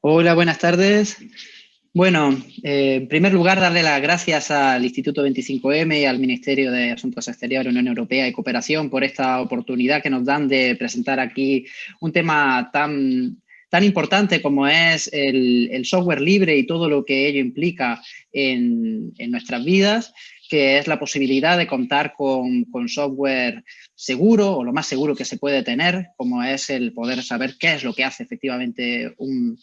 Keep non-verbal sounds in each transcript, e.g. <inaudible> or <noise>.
Hola, buenas tardes. Bueno, eh, en primer lugar, darle las gracias al Instituto 25M y al Ministerio de Asuntos Exteriores, Unión Europea y Cooperación por esta oportunidad que nos dan de presentar aquí un tema tan, tan importante como es el, software libre y todo lo que ello implica en, en nuestras vidas que es la posibilidad de contar con, software seguro o lo más seguro que se puede tener, como es el poder saber qué es lo que hace efectivamente un,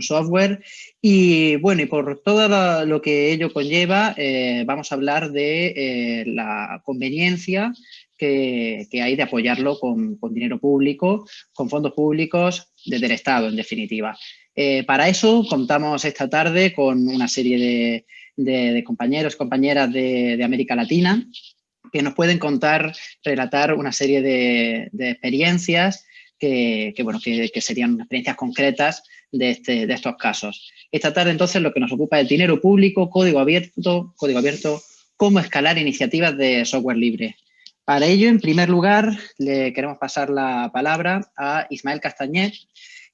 software. Y bueno, y por todo lo que ello conlleva, eh, vamos a hablar de eh, la conveniencia que, hay de apoyarlo con, dinero público, con fondos públicos desde el Estado, en definitiva. Eh, para eso contamos esta tarde con una serie de, de, compañeros y compañeras de, América Latina que nos pueden contar, relatar una serie de, experiencias que, bueno, que, serían experiencias concretas de, este, de estos casos. Esta tarde entonces lo que nos ocupa es dinero público, código abierto, código abierto, cómo escalar iniciativas de software libre. Para ello, en primer lugar, le queremos pasar la palabra a Ismael Castañet.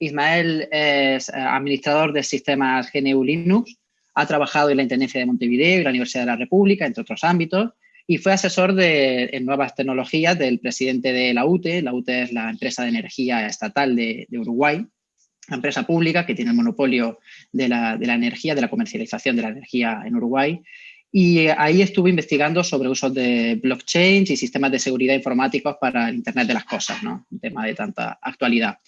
Ismael es administrador de sistemas GNU Linux ha trabajado en la Intendencia de Montevideo y la Universidad de la República, entre otros ámbitos, y fue asesor de, en nuevas tecnologías del presidente de la UTE. La UTE es la empresa de energía estatal de, Uruguay, una empresa pública que tiene el monopolio de la, energía, de la comercialización de la energía en Uruguay. Y ahí estuve investigando sobre usos de blockchain y sistemas de seguridad informáticos para el Internet de las Cosas, ¿no? un tema de tanta actualidad.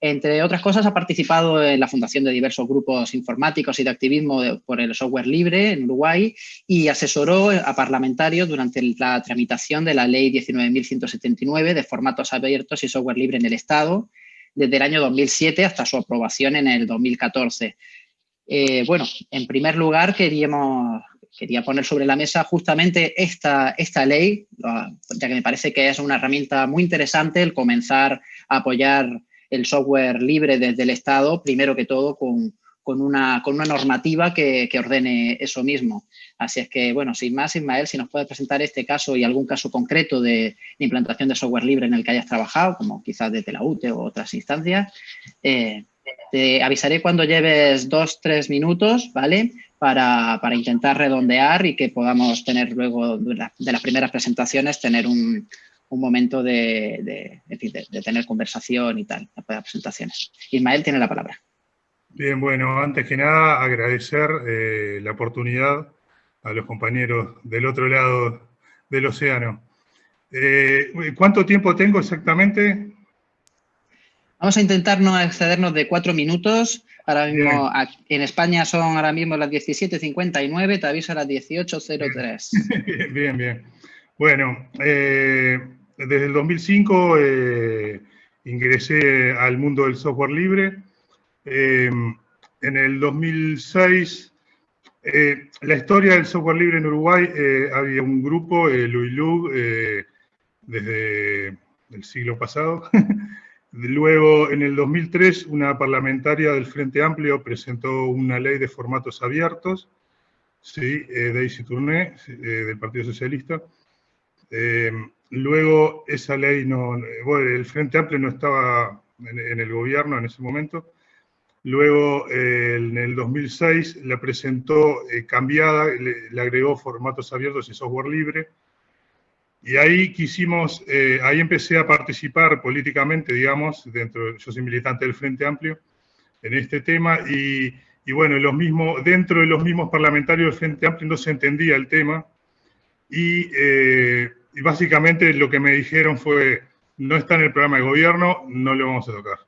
Entre otras cosas, ha participado en la fundación de diversos grupos informáticos y de activismo por el software libre en Uruguay y asesoró a parlamentarios durante la tramitación de la Ley 19.179 de formatos abiertos y software libre en el Estado, desde el año 2007 hasta su aprobación en el 2014. Eh, bueno, en primer lugar queríamos, quería poner sobre la mesa justamente esta, esta ley, ya que me parece que es una herramienta muy interesante el comenzar a apoyar el software libre desde el Estado, primero que todo con, una, con una, normativa que, ordene eso mismo. Así es que, bueno, sin más, Ismael, si nos puedes presentar este caso y algún caso concreto de, implantación de software libre en el que hayas trabajado, como quizás desde la UTE o otras instancias, eh, te avisaré cuando lleves dos, tres minutos, ¿vale? Para, intentar redondear y que podamos tener luego de las primeras presentaciones, tener un, un momento de, tener conversación y tal, para presentaciones. Ismael tiene la palabra. Bien, bueno, antes que nada agradecer eh, la oportunidad a los compañeros del otro lado del océano. Eh, ¿Cuánto tiempo tengo exactamente? Vamos a intentar no excedernos de cuatro minutos. Ahora mismo, en España son ahora mismo las 17.59, te aviso a las 18.03. <laughs> Bien, bien. Bueno, eh, desde el 2005 eh, ingresé al mundo del software libre. Em, en el 2006, eh, la historia del software libre en Uruguay, había un grupo, eh, Luilug, desde el siglo pasado. <laughs> Luego, en el 2003, una parlamentaria del Frente Amplio presentó una ley de formatos abiertos, sí, Daisy Tourné, del Partido Socialista. Em, Luego esa ley no, bueno, el Frente Amplio no estaba en, el gobierno en ese momento. Luego en el 2006 la presentó eh, cambiada, le, agregó formatos abiertos y software libre. Y ahí quisimos, eh, ahí empecé a participar políticamente, digamos, dentro, yo soy militante del Frente Amplio, en este tema, y, bueno, los mismos, dentro de los mismos parlamentarios del Frente Amplio no se entendía el tema, y eh, y básicamente lo que me dijeron fue, no está en el programa de gobierno, no lo vamos a tocar.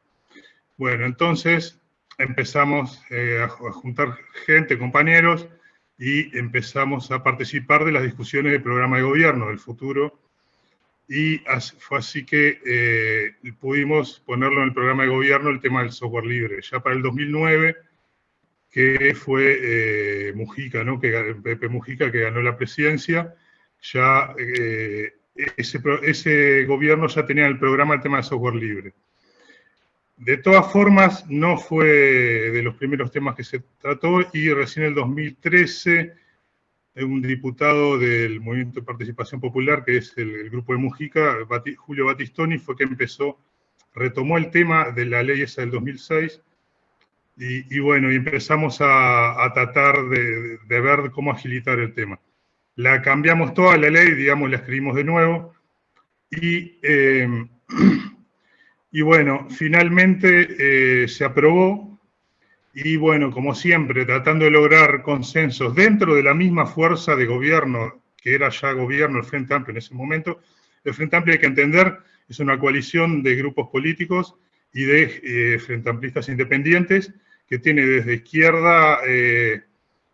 Bueno, entonces empezamos eh, a, juntar gente, compañeros, y empezamos a participar de las discusiones del programa de gobierno del futuro. Y fue así que eh, pudimos ponerlo en el programa de gobierno el tema del software libre. Ya para el 2009, que fue Mujica, ¿no? que, Pepe Mujica, que ganó la presidencia, ya eh, ese, gobierno ya tenía el programa el tema de software libre. De todas formas, no fue de los primeros temas que se trató y recién en el 2013 un diputado del Movimiento de Participación Popular, que es el, grupo de Mujica, Julio Batistoni, fue que empezó, retomó el tema de la ley esa del 2006 y, bueno, y empezamos a, tratar de, ver cómo agilitar el tema. La cambiamos toda la ley, digamos, la escribimos de nuevo, y, eh, y bueno, finalmente eh, se aprobó, y bueno, como siempre, tratando de lograr consensos dentro de la misma fuerza de gobierno, que era ya gobierno el Frente Amplio en ese momento, el Frente Amplio hay que entender, es una coalición de grupos políticos y de eh, Frente Amplistas independientes, que tiene desde izquierda,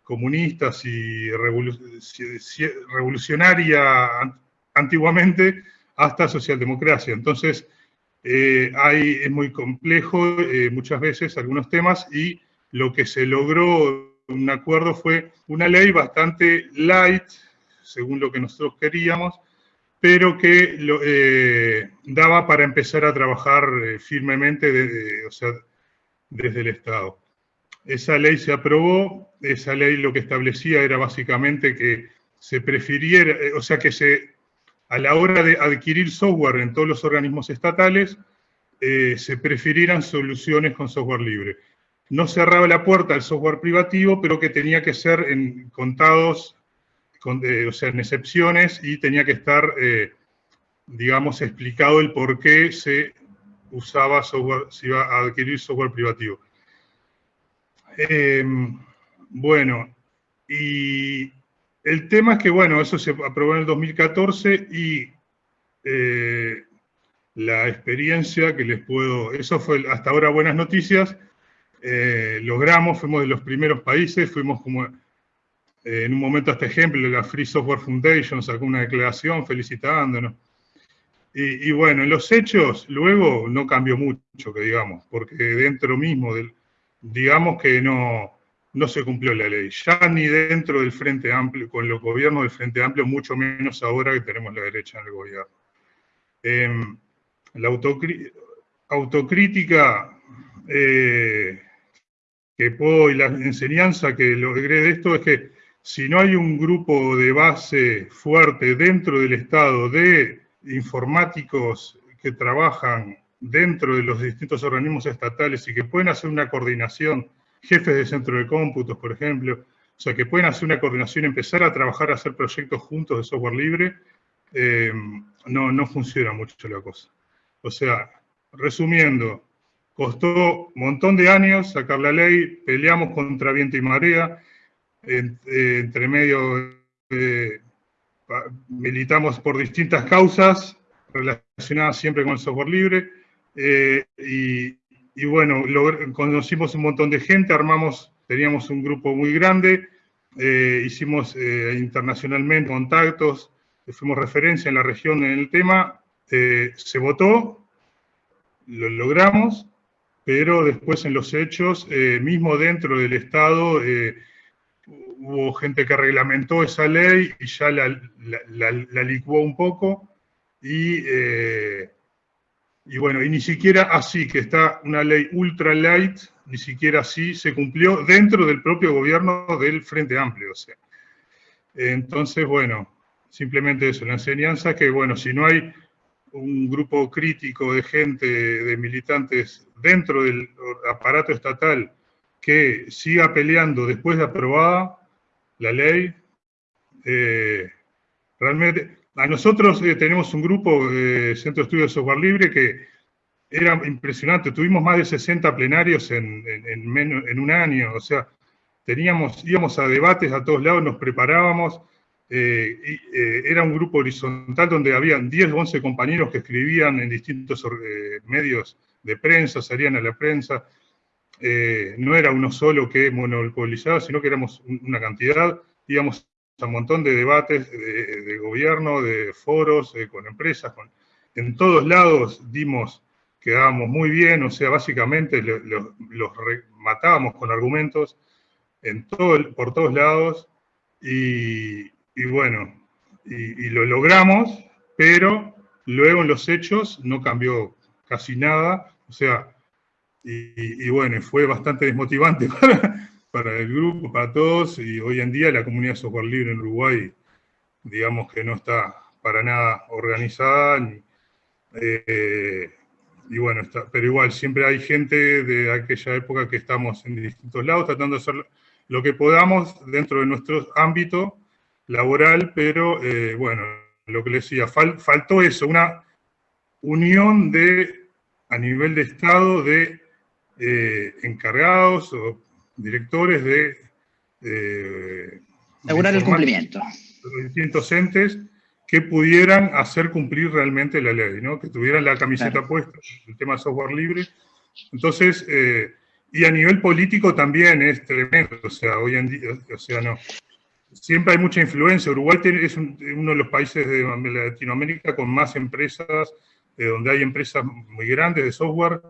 comunistas y revolucionaria antiguamente, hasta socialdemocracia. Entonces, eh, hay, es muy complejo muchas veces algunos temas y lo que se logró un acuerdo fue una ley bastante light, según lo que nosotros queríamos, pero que eh, daba para empezar a trabajar eh, firmemente desde el Estado. Esa ley se aprobó, esa ley lo que establecía era básicamente que se prefiriera, eh, o sea que a la hora de adquirir software en todos los organismos estatales, se prefirieran soluciones con software libre. No cerraba la puerta al software privativo, pero que tenía que ser en contados o sea, en excepciones y tenía que estar, eh, digamos, explicado el por qué se usaba software, se iba a adquirir software privativo. Em, bueno, y el tema es que, bueno, eso se aprobó en el 2014 y eh, la experiencia que les puedo, eso fue hasta ahora buenas noticias, eh, logramos, fuimos de los primeros países, fuimos como eh, en un momento este ejemplo, la Free Software Foundation sacó una declaración felicitándonos. Y, bueno, en los hechos luego no cambió mucho, que digamos, porque dentro mismo, del, digamos que no, no se cumplió la ley, ya ni dentro del Frente Amplio, con los gobiernos del Frente Amplio, mucho menos ahora que tenemos la derecha en el gobierno. Em, la autocrítica eh, que puedo y la enseñanza que logré de esto es que si no hay un grupo de base fuerte dentro del Estado de informáticos que trabajan dentro de los distintos organismos estatales y que pueden hacer una coordinación, jefes de centro de cómputos, por ejemplo, o sea, que pueden hacer una coordinación, empezar a trabajar, a hacer proyectos juntos de software libre, eh, no, no funciona mucho la cosa. O sea, resumiendo, costó un montón de años sacar la ley, peleamos contra viento y marea, entre medio eh, militamos por distintas causas relacionadas siempre con el software libre eh, y, bueno, conocimos un montón de gente, armamos, teníamos un grupo muy grande, eh, hicimos internacionalmente contactos, fuimos referencia en la región en el tema, se votó, lo logramos, pero después en los hechos, mismo dentro del Estado, hubo gente que reglamentó esa ley y ya la, la, licuó un poco, y, eh, y, bueno, y ni siquiera así, que está una ley ultra light, ni siquiera así se cumplió dentro del propio gobierno del Frente Amplio. O sea. Entonces, bueno, simplemente eso, la enseñanza que, bueno, si no hay un grupo crítico de gente, de militantes dentro del aparato estatal que siga peleando después de aprobada, la ley. Eh, realmente, a nosotros eh, tenemos un grupo, de Centro de Estudio de Software Libre, que era impresionante. Tuvimos más de 60 plenarios en, en, un año. O sea, teníamos, íbamos a debates a todos lados, nos preparábamos. Eh, era un grupo horizontal donde habían 10 o 11 compañeros que escribían en distintos medios de prensa, salían a la prensa. Eh, no era uno solo que monopolizaba, sino que éramos una cantidad, íbamos un montón de debates de, gobierno, de foros, eh, con empresas, en todos lados dimos, quedábamos muy bien, o sea, básicamente los matábamos con argumentos en todo, por todos lados, y, bueno, y lo logramos, pero luego en los hechos no cambió casi nada, o sea, y, bueno, fue bastante desmotivante <laughs> para, el grupo, para todos, y hoy en día la comunidad de software libre en Uruguay, digamos que no está para nada organizada, ni, eh, bueno, está, pero igual, siempre hay gente de aquella época que estamos en distintos lados tratando de hacer lo que podamos dentro de nuestro ámbito laboral, pero eh, bueno, lo que les decía, faltó eso, una unión de, a nivel de Estado, de eh, encargados o directores de... Eh, Asegurar el cumplimiento. Los distintos entes que pudieran hacer cumplir realmente la ley, ¿no? que tuvieran la camiseta puesta, el tema de software libre. Entonces, eh, y a nivel político también es tremendo, o sea, hoy en día, o sea, no. Siempre hay mucha influencia. Uruguay es uno de los países de Latinoamérica con más empresas, donde hay empresas muy grandes de software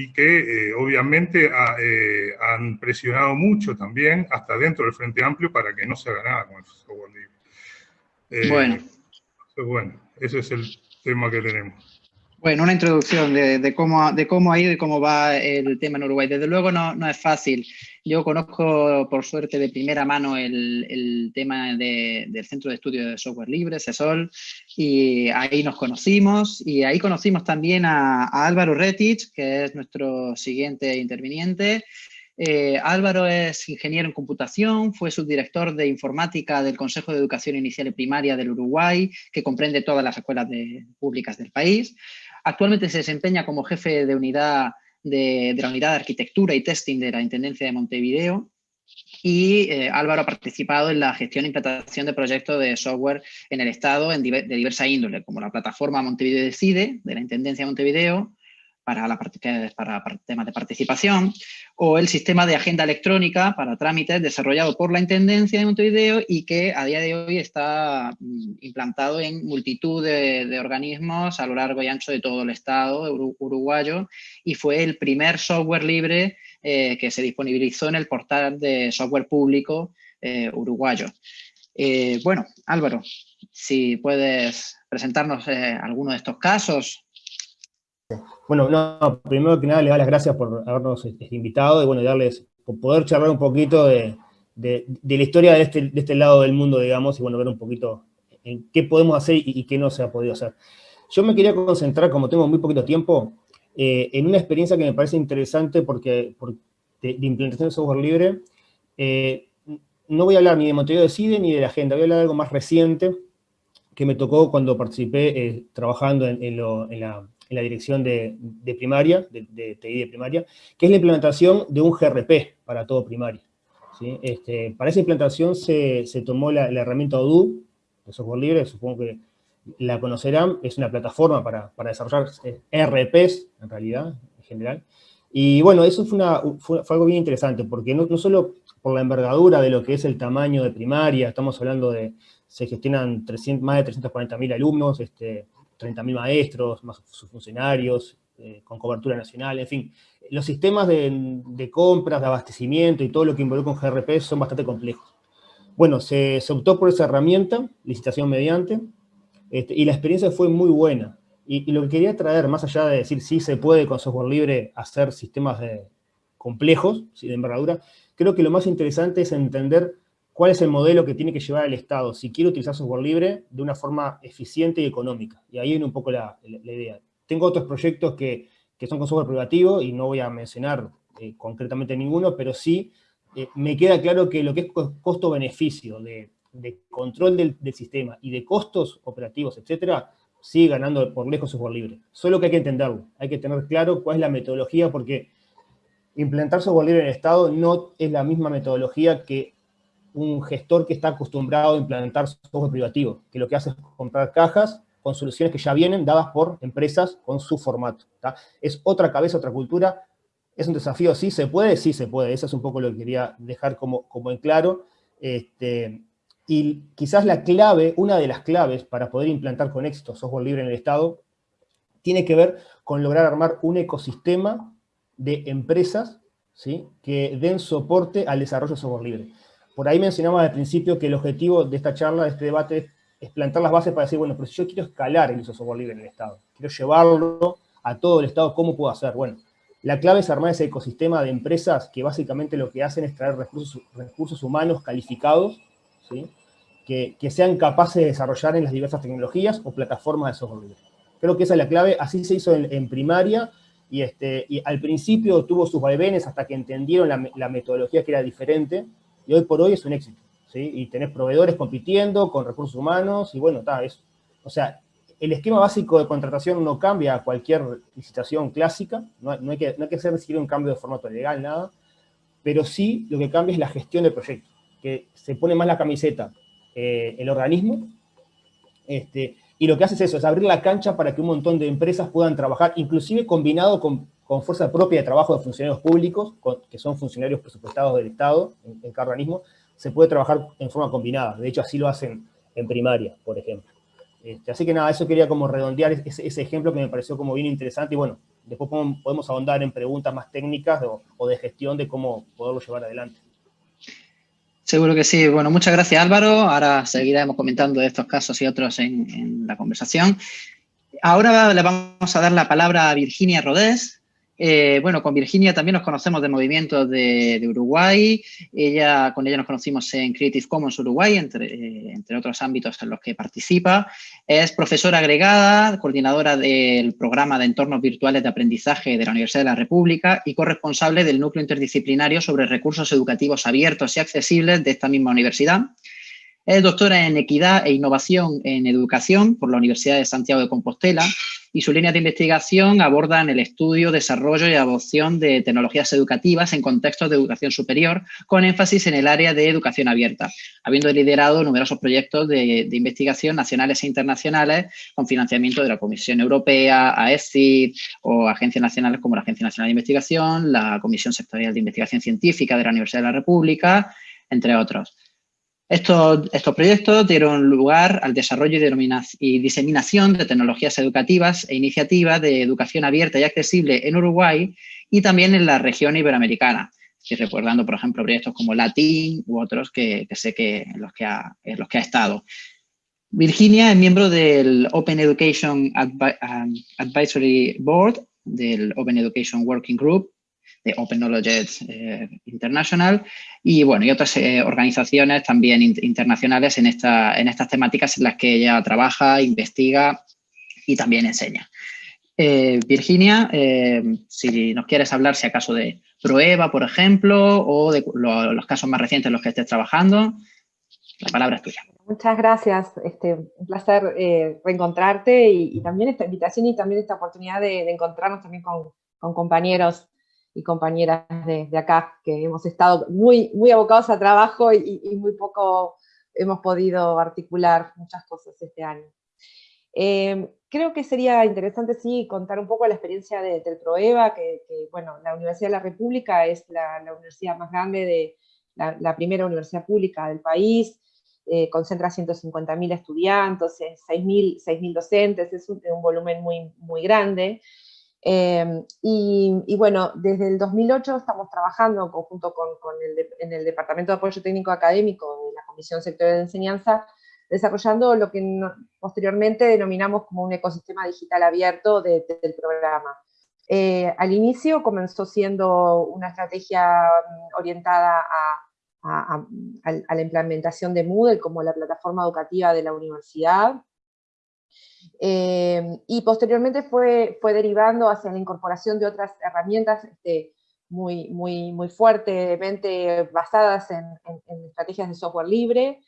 y que eh, obviamente eh, han presionado mucho también, hasta dentro del Frente Amplio, para que no se haga nada con el software libre. Eh, bueno. bueno, ese es el tema que tenemos. Bueno, una introducción de, cómo, de cómo ha ido y cómo va el tema en Uruguay. Desde luego no, no es fácil. Yo conozco, por suerte, de primera mano el, el tema del Centro de Estudios de Software Libre, CESOL, y ahí nos conocimos. Y ahí conocimos también a, Álvaro Retich, que es nuestro siguiente interviniente. Eh, Álvaro es ingeniero en computación, fue subdirector de informática del Consejo de Educación Inicial y Primaria del Uruguay, que comprende todas las escuelas públicas del país. Actualmente se desempeña como jefe de unidad de, la unidad de arquitectura y testing de la Intendencia de Montevideo y eh, Álvaro ha participado en la gestión e implantación de proyectos de software en el Estado de diversa índole, como la plataforma Montevideo Decide, de la Intendencia de Montevideo, para, la, para temas de participación, o el sistema de agenda electrónica para trámites desarrollado por la Intendencia de Montevideo y que a día de hoy está mm, implantado en multitud de, organismos a lo largo y ancho de todo el Estado uruguayo y fue el primer software libre eh, que se disponibilizó en el portal de software público eh, uruguayo. Eh, bueno, Álvaro, si puedes presentarnos alguno de estos casos bueno, no, primero que nada le doy las gracias por habernos este, invitado y bueno, darles, poder charlar un poquito de, la historia de este, de este, lado del mundo, digamos, y bueno, ver un poquito en qué podemos hacer y, qué no se ha podido hacer. Yo me quería concentrar, como tengo muy poquito tiempo, eh, en una experiencia que me parece interesante porque, de, implementación de software libre. Eh, no voy a hablar ni de Montevideo Decide ni de la agenda, voy a hablar de algo más reciente que me tocó cuando participé eh, trabajando en la en la dirección de, primaria, de, TI de primaria, que es la implementación de un GRP para todo primario. Este, para esa implantación se, tomó la, herramienta Odoo, de software libre, supongo que la conocerán, es una plataforma para, desarrollar eh, RPs, en realidad, en general. Y bueno, eso fue, una, fue, algo bien interesante, porque no, no, solo por la envergadura de lo que es el tamaño de primaria, estamos hablando de, se gestionan 300, más de 340.000 alumnos, este, 30.000 maestros, más funcionarios, eh, con cobertura nacional, en fin. Los sistemas de, compras, de abastecimiento y todo lo que involucra un GRP son bastante complejos. Bueno, se, optó por esa herramienta, licitación mediante, este, y la experiencia fue muy buena. Y, lo que quería traer, más allá de decir si se puede con software libre hacer sistemas de, complejos, de envergadura, creo que lo más interesante es entender cuál es el modelo que tiene que llevar el Estado si quiere utilizar software libre de una forma eficiente y económica. Y ahí viene un poco la, idea. Tengo otros proyectos que, son con software privativo y no voy a mencionar eh, concretamente ninguno, pero sí eh, me queda claro que lo que es costo-beneficio de, control del, sistema y de costos operativos, etcétera, sigue ganando por lejos software libre. Solo que hay que entenderlo, hay que tener claro cuál es la metodología, porque implementar software libre en el Estado no es la misma metodología que un gestor que está acostumbrado a implementar software privativo, que lo que hace es comprar cajas con soluciones que ya vienen dadas por empresas con su formato. Es otra cabeza, otra cultura. ¿Es un desafío? ¿Sí se puede? Sí se puede. Eso es un poco lo que quería dejar como, como en claro. Este, y quizás la clave, una de las claves para poder implantar con éxito software libre en el Estado, tiene que ver con lograr armar un ecosistema de empresas ¿sí? que den soporte al desarrollo de software libre. Por ahí mencionamos al principio que el objetivo de esta charla, de este debate, es plantar las bases para decir, bueno, pero si yo quiero escalar el uso de software libre en el Estado, quiero llevarlo a todo el Estado, ¿cómo puedo hacer? Bueno, la clave es armar ese ecosistema de empresas que básicamente lo que hacen es traer recursos, recursos humanos calificados, ¿sí? que, sean capaces de desarrollar en las diversas tecnologías o plataformas de software libre. Creo que esa es la clave, así se hizo en, primaria, y, este, y al principio tuvo sus vaivenes hasta que entendieron la, metodología que era diferente, y hoy por hoy es un éxito, ¿sí? Y tenés proveedores compitiendo con recursos humanos, y bueno, está, es, o sea, el esquema básico de contratación no cambia a cualquier licitación clásica, no, hay que, no hay que hacer ni un cambio de formato legal, nada, pero sí lo que cambia es la gestión del proyecto, que se pone más la camiseta eh, el organismo, este, y lo que hace es eso, es abrir la cancha para que un montón de empresas puedan trabajar, inclusive combinado con, fuerza propia de trabajo de funcionarios públicos, que son funcionarios presupuestados del Estado, en, cada organismo, se puede trabajar en forma combinada. De hecho, así lo hacen en primaria, por ejemplo. Este, así que nada, eso quería como redondear ese, ejemplo que me pareció como bien interesante, y bueno, después podemos, ahondar en preguntas más técnicas o de gestión de cómo poderlo llevar adelante. Seguro que sí. Bueno, muchas gracias Álvaro. Ahora seguiremos comentando estos casos y otros en, la conversación. Ahora le vamos a dar la palabra a Virginia Rodés, eh, bueno, con Virginia también nos conocemos de movimientos de, Uruguay. Ella, con ella nos conocimos en Creative Commons Uruguay, entre, eh, entre, otros ámbitos en los que participa. Es profesora agregada, coordinadora del programa de entornos virtuales de aprendizaje de la Universidad de la República y corresponsable del núcleo interdisciplinario sobre recursos educativos abiertos y accesibles de esta misma universidad. Es doctora en Equidad e Innovación en Educación por la Universidad de Santiago de Compostela y sus líneas de investigación abordan el estudio, desarrollo y adopción de tecnologías educativas en contextos de educación superior, con énfasis en el área de educación abierta, habiendo liderado numerosos proyectos de, investigación nacionales e internacionales con financiamiento de la Comisión Europea, AECID o agencias nacionales como la Agencia Nacional de Investigación, la Comisión Sectorial de Investigación Científica de la Universidad de la República, entre otros. Estos, proyectos dieron lugar al desarrollo y, diseminación de tecnologías educativas e iniciativas de educación abierta y accesible en Uruguay y también en la región iberoamericana. Estoy recordando, por ejemplo, proyectos como Latin u otros que, sé que en los que, ha, los que ha estado. Virginia es miembro del Open Education Advisory Board, del Open Education Working Group Open Knowledge eh, International y, bueno, y otras eh, organizaciones también internacionales en, esta, en estas temáticas en las que ella trabaja, investiga y también enseña. Eh, Virginia, si nos quieres hablar, si acaso de Proeva, por ejemplo, o de los casos más recientes en los que estés trabajando, la palabra es tuya. Muchas gracias, este, un placer reencontrarte y, también esta invitación y también esta oportunidad de, encontrarnos también con, con compañeros y compañeras de, acá, que hemos estado muy, muy abocados a trabajo y, muy poco hemos podido articular muchas cosas este año. Eh, creo que sería interesante, sí, contar un poco la experiencia de, del ProEVA, que, bueno, la Universidad de la República es la, universidad más grande, de la, primera universidad pública del país, eh, concentra 150.000 estudiantes, 6.000 docentes, es un, un, volumen muy, muy grande, Em, y, bueno, desde el 2008 estamos trabajando en conjunto con, el, en el Departamento de Apoyo Técnico Académico de la Comisión Sectorial de Enseñanza, desarrollando lo que posteriormente denominamos como un ecosistema digital abierto del programa. Eh, al inicio comenzó siendo una estrategia mm, orientada a, a la implementación de Moodle como la plataforma educativa de la universidad, eh, y posteriormente fue, fue derivando hacia la incorporación de otras herramientas este, muy, muy, muy fuertemente basadas en, estrategias de software libre.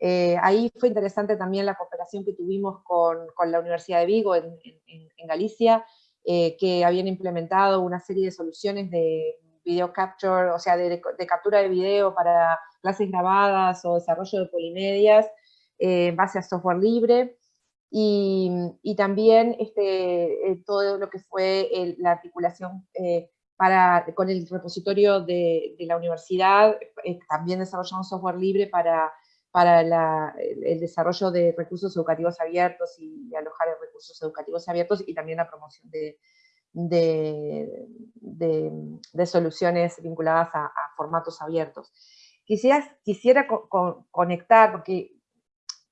Eh, ahí fue interesante también la cooperación que tuvimos con, con la Universidad de Vigo en, en Galicia, eh, que habían implementado una serie de soluciones de video capture, o sea, de, de, captura de video para clases grabadas o desarrollo de polimedias en base a software libre. Y, también este, eh, todo lo que fue la articulación eh, para, con el repositorio de, la universidad, eh, también desarrollamos software libre para, para el, desarrollo de recursos educativos abiertos y, alojar recursos educativos abiertos y también la promoción de, de, soluciones vinculadas a, formatos abiertos. Quisiera, quisiera conectar, porque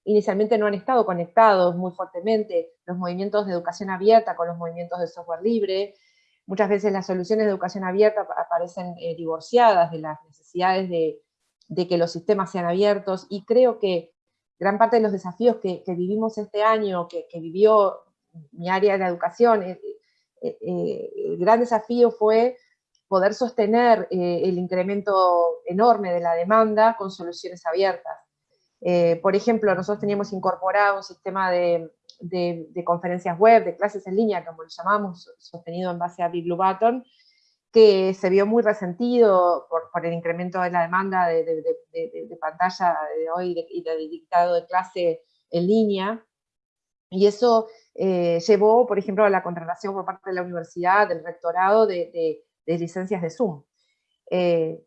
inicialmente no han estado conectados muy fuertemente los movimientos de educación abierta con los movimientos de software libre. Muchas veces las soluciones de educación abierta aparecen eh, divorciadas de las necesidades de, que los sistemas sean abiertos y creo que gran parte de los desafíos que, vivimos este año, que, vivió mi área de la educación, el gran desafío fue poder sostener el incremento enorme de la demanda con soluciones abiertas. Por ejemplo, nosotros teníamos incorporado un sistema de, de, conferencias web, de clases en línea, como lo llamamos, sostenido en base a Big Blue Button, que se vio muy resentido por, por el incremento de la demanda de, de pantalla de hoy y del dictado de clase en línea, y eso eh, llevó, por ejemplo, a la contratación por parte de la universidad, del rectorado, de, licencias de Zoom. Eh,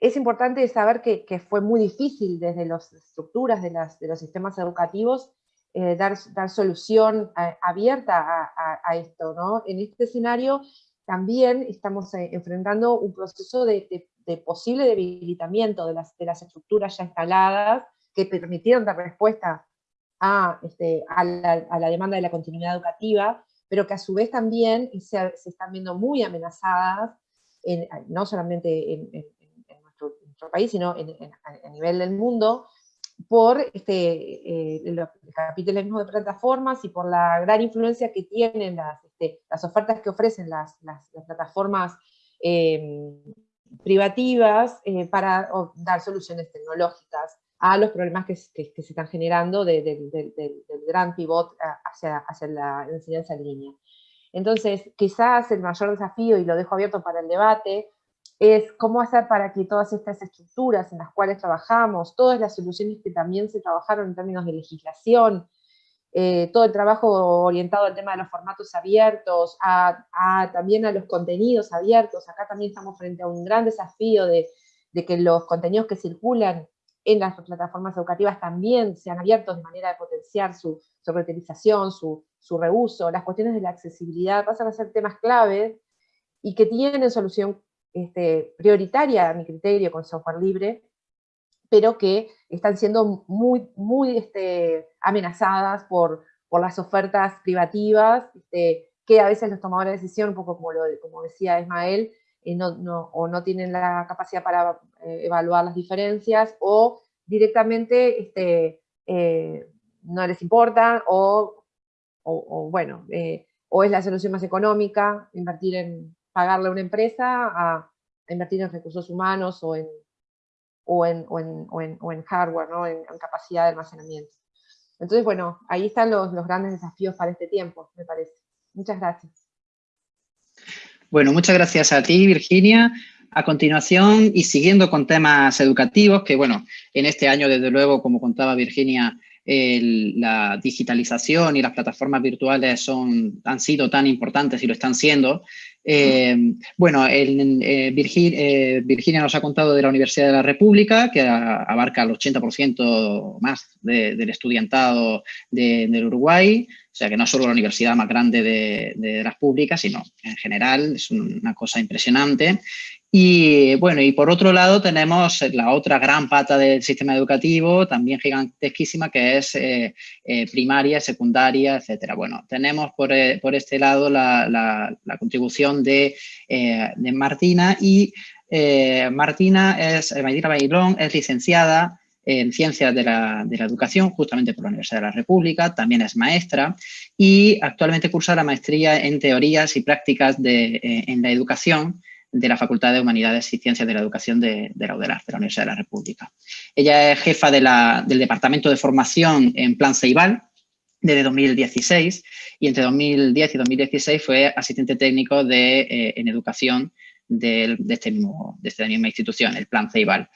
es importante saber que, que, fue muy difícil desde las estructuras de, las, de los sistemas educativos eh, dar, dar, solución abierta a, esto. ¿no? En este escenario también estamos eh, enfrentando un proceso de, posible debilitamiento de las, de las estructuras ya instaladas que permitieron dar respuesta a, este, a, la, demanda de la continuidad educativa, pero que a su vez también se, están viendo muy amenazadas, no solamente en, nuestro, país, sino a nivel del mundo, por este, eh, el capitalismo de plataformas y por la gran influencia que tienen las, este, las ofertas que ofrecen las, las, plataformas em, privativas eh, para dar soluciones tecnológicas a los problemas que, que, se están generando del gran pivot hacia, hacia la enseñanza en línea. Entonces, quizás el mayor desafío, y lo dejo abierto para el debate, es cómo hacer para que todas estas estructuras en las cuales trabajamos, todas las soluciones que también se trabajaron en términos de legislación, eh, todo el trabajo orientado al tema de los formatos abiertos, a, también a los contenidos abiertos, acá también estamos frente a un gran desafío de, que los contenidos que circulan en las plataformas educativas también sean abiertos de manera de potenciar su, su reutilización, su, su reuso, las cuestiones de la accesibilidad pasan a ser temas clave y que tienen solución este, prioritaria a mi criterio con software libre, pero que están siendo muy, muy este, amenazadas por, las ofertas privativas, este, que a veces los tomadores de decisión, un poco como, decía Ismael, eh, o no tienen la capacidad para eh, evaluar las diferencias, o directamente eh, no les importa, o, bueno, o es la solución más económica, invertir en, pagarle a una empresa a, invertir en recursos humanos o en, o en, o en, hardware, ¿no? en, capacidad de almacenamiento. Entonces, bueno, ahí están los, los grandes desafíos para este tiempo, me parece. Muchas gracias. Bueno, muchas gracias a ti, Virginia. A continuación, y siguiendo con temas educativos, que bueno, en este año, desde luego, como contaba Virginia, la digitalización y las plataformas virtuales son, han sido tan importantes y lo están siendo. Eh, bueno, eh, eh, Virginia nos ha contado de la Universidad de la República, que abarca el 80% más del estudiantado del Uruguay, o sea que no es solo la universidad más grande de, de, las públicas, sino en general es una cosa impresionante. Y bueno, y por otro lado tenemos la otra gran pata del sistema educativo, también gigantesquísima, que es eh, eh, primaria, secundaria, etcétera. Bueno, tenemos por, eh, por este lado la, la, contribución de, de, Martina y Martina es, Martina Bailón es licenciada en Ciencias de la, de la, Educación, justamente por la Universidad de la República, también es maestra y actualmente cursa la maestría en Teorías y Prácticas de, en la Educación de la Facultad de Humanidades y Ciencias de la Educación de, la de la Universidad de la República. Ella es jefa del Departamento de Formación en Plan Ceibal desde 2016 y entre 2010 y 2016 fue asistente técnico eh, en educación de, este mismo, de esta misma institución, el Plan Ceibal.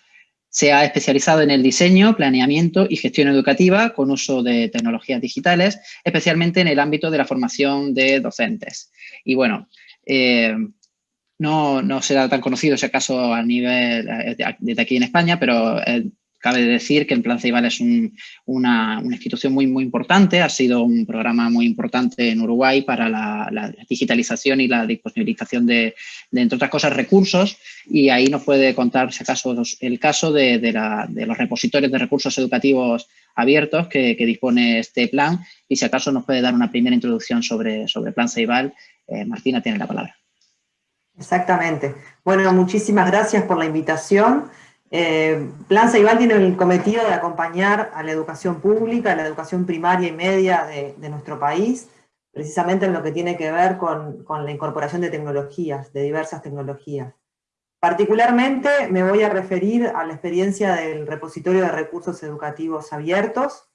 Se ha especializado en el diseño, planeamiento y gestión educativa con uso de tecnologías digitales, especialmente en el ámbito de la formación de docentes. Y bueno, eh, no, no será tan conocido ese caso a nivel eh, desde aquí en España, pero eh, cabe decir que el Plan Ceibal es una, institución muy, muy importante, ha sido un programa muy importante en Uruguay para la, digitalización y la disponibilización de, entre otras cosas, recursos, y ahí nos puede contar, si acaso, el caso de, los repositorios de recursos educativos abiertos que, dispone este plan, y si acaso nos puede dar una primera introducción sobre, sobre Plan Ceibal. Eh, Martina tiene la palabra. Exactamente. Bueno, muchísimas gracias por la invitación. Eh, Plan Ceibal tiene el cometido de acompañar a la educación pública, a la educación primaria y media de, nuestro país, precisamente en lo que tiene que ver con, la incorporación de tecnologías, de diversas tecnologías. Particularmente me voy a referir a la experiencia del repositorio de recursos educativos abiertos,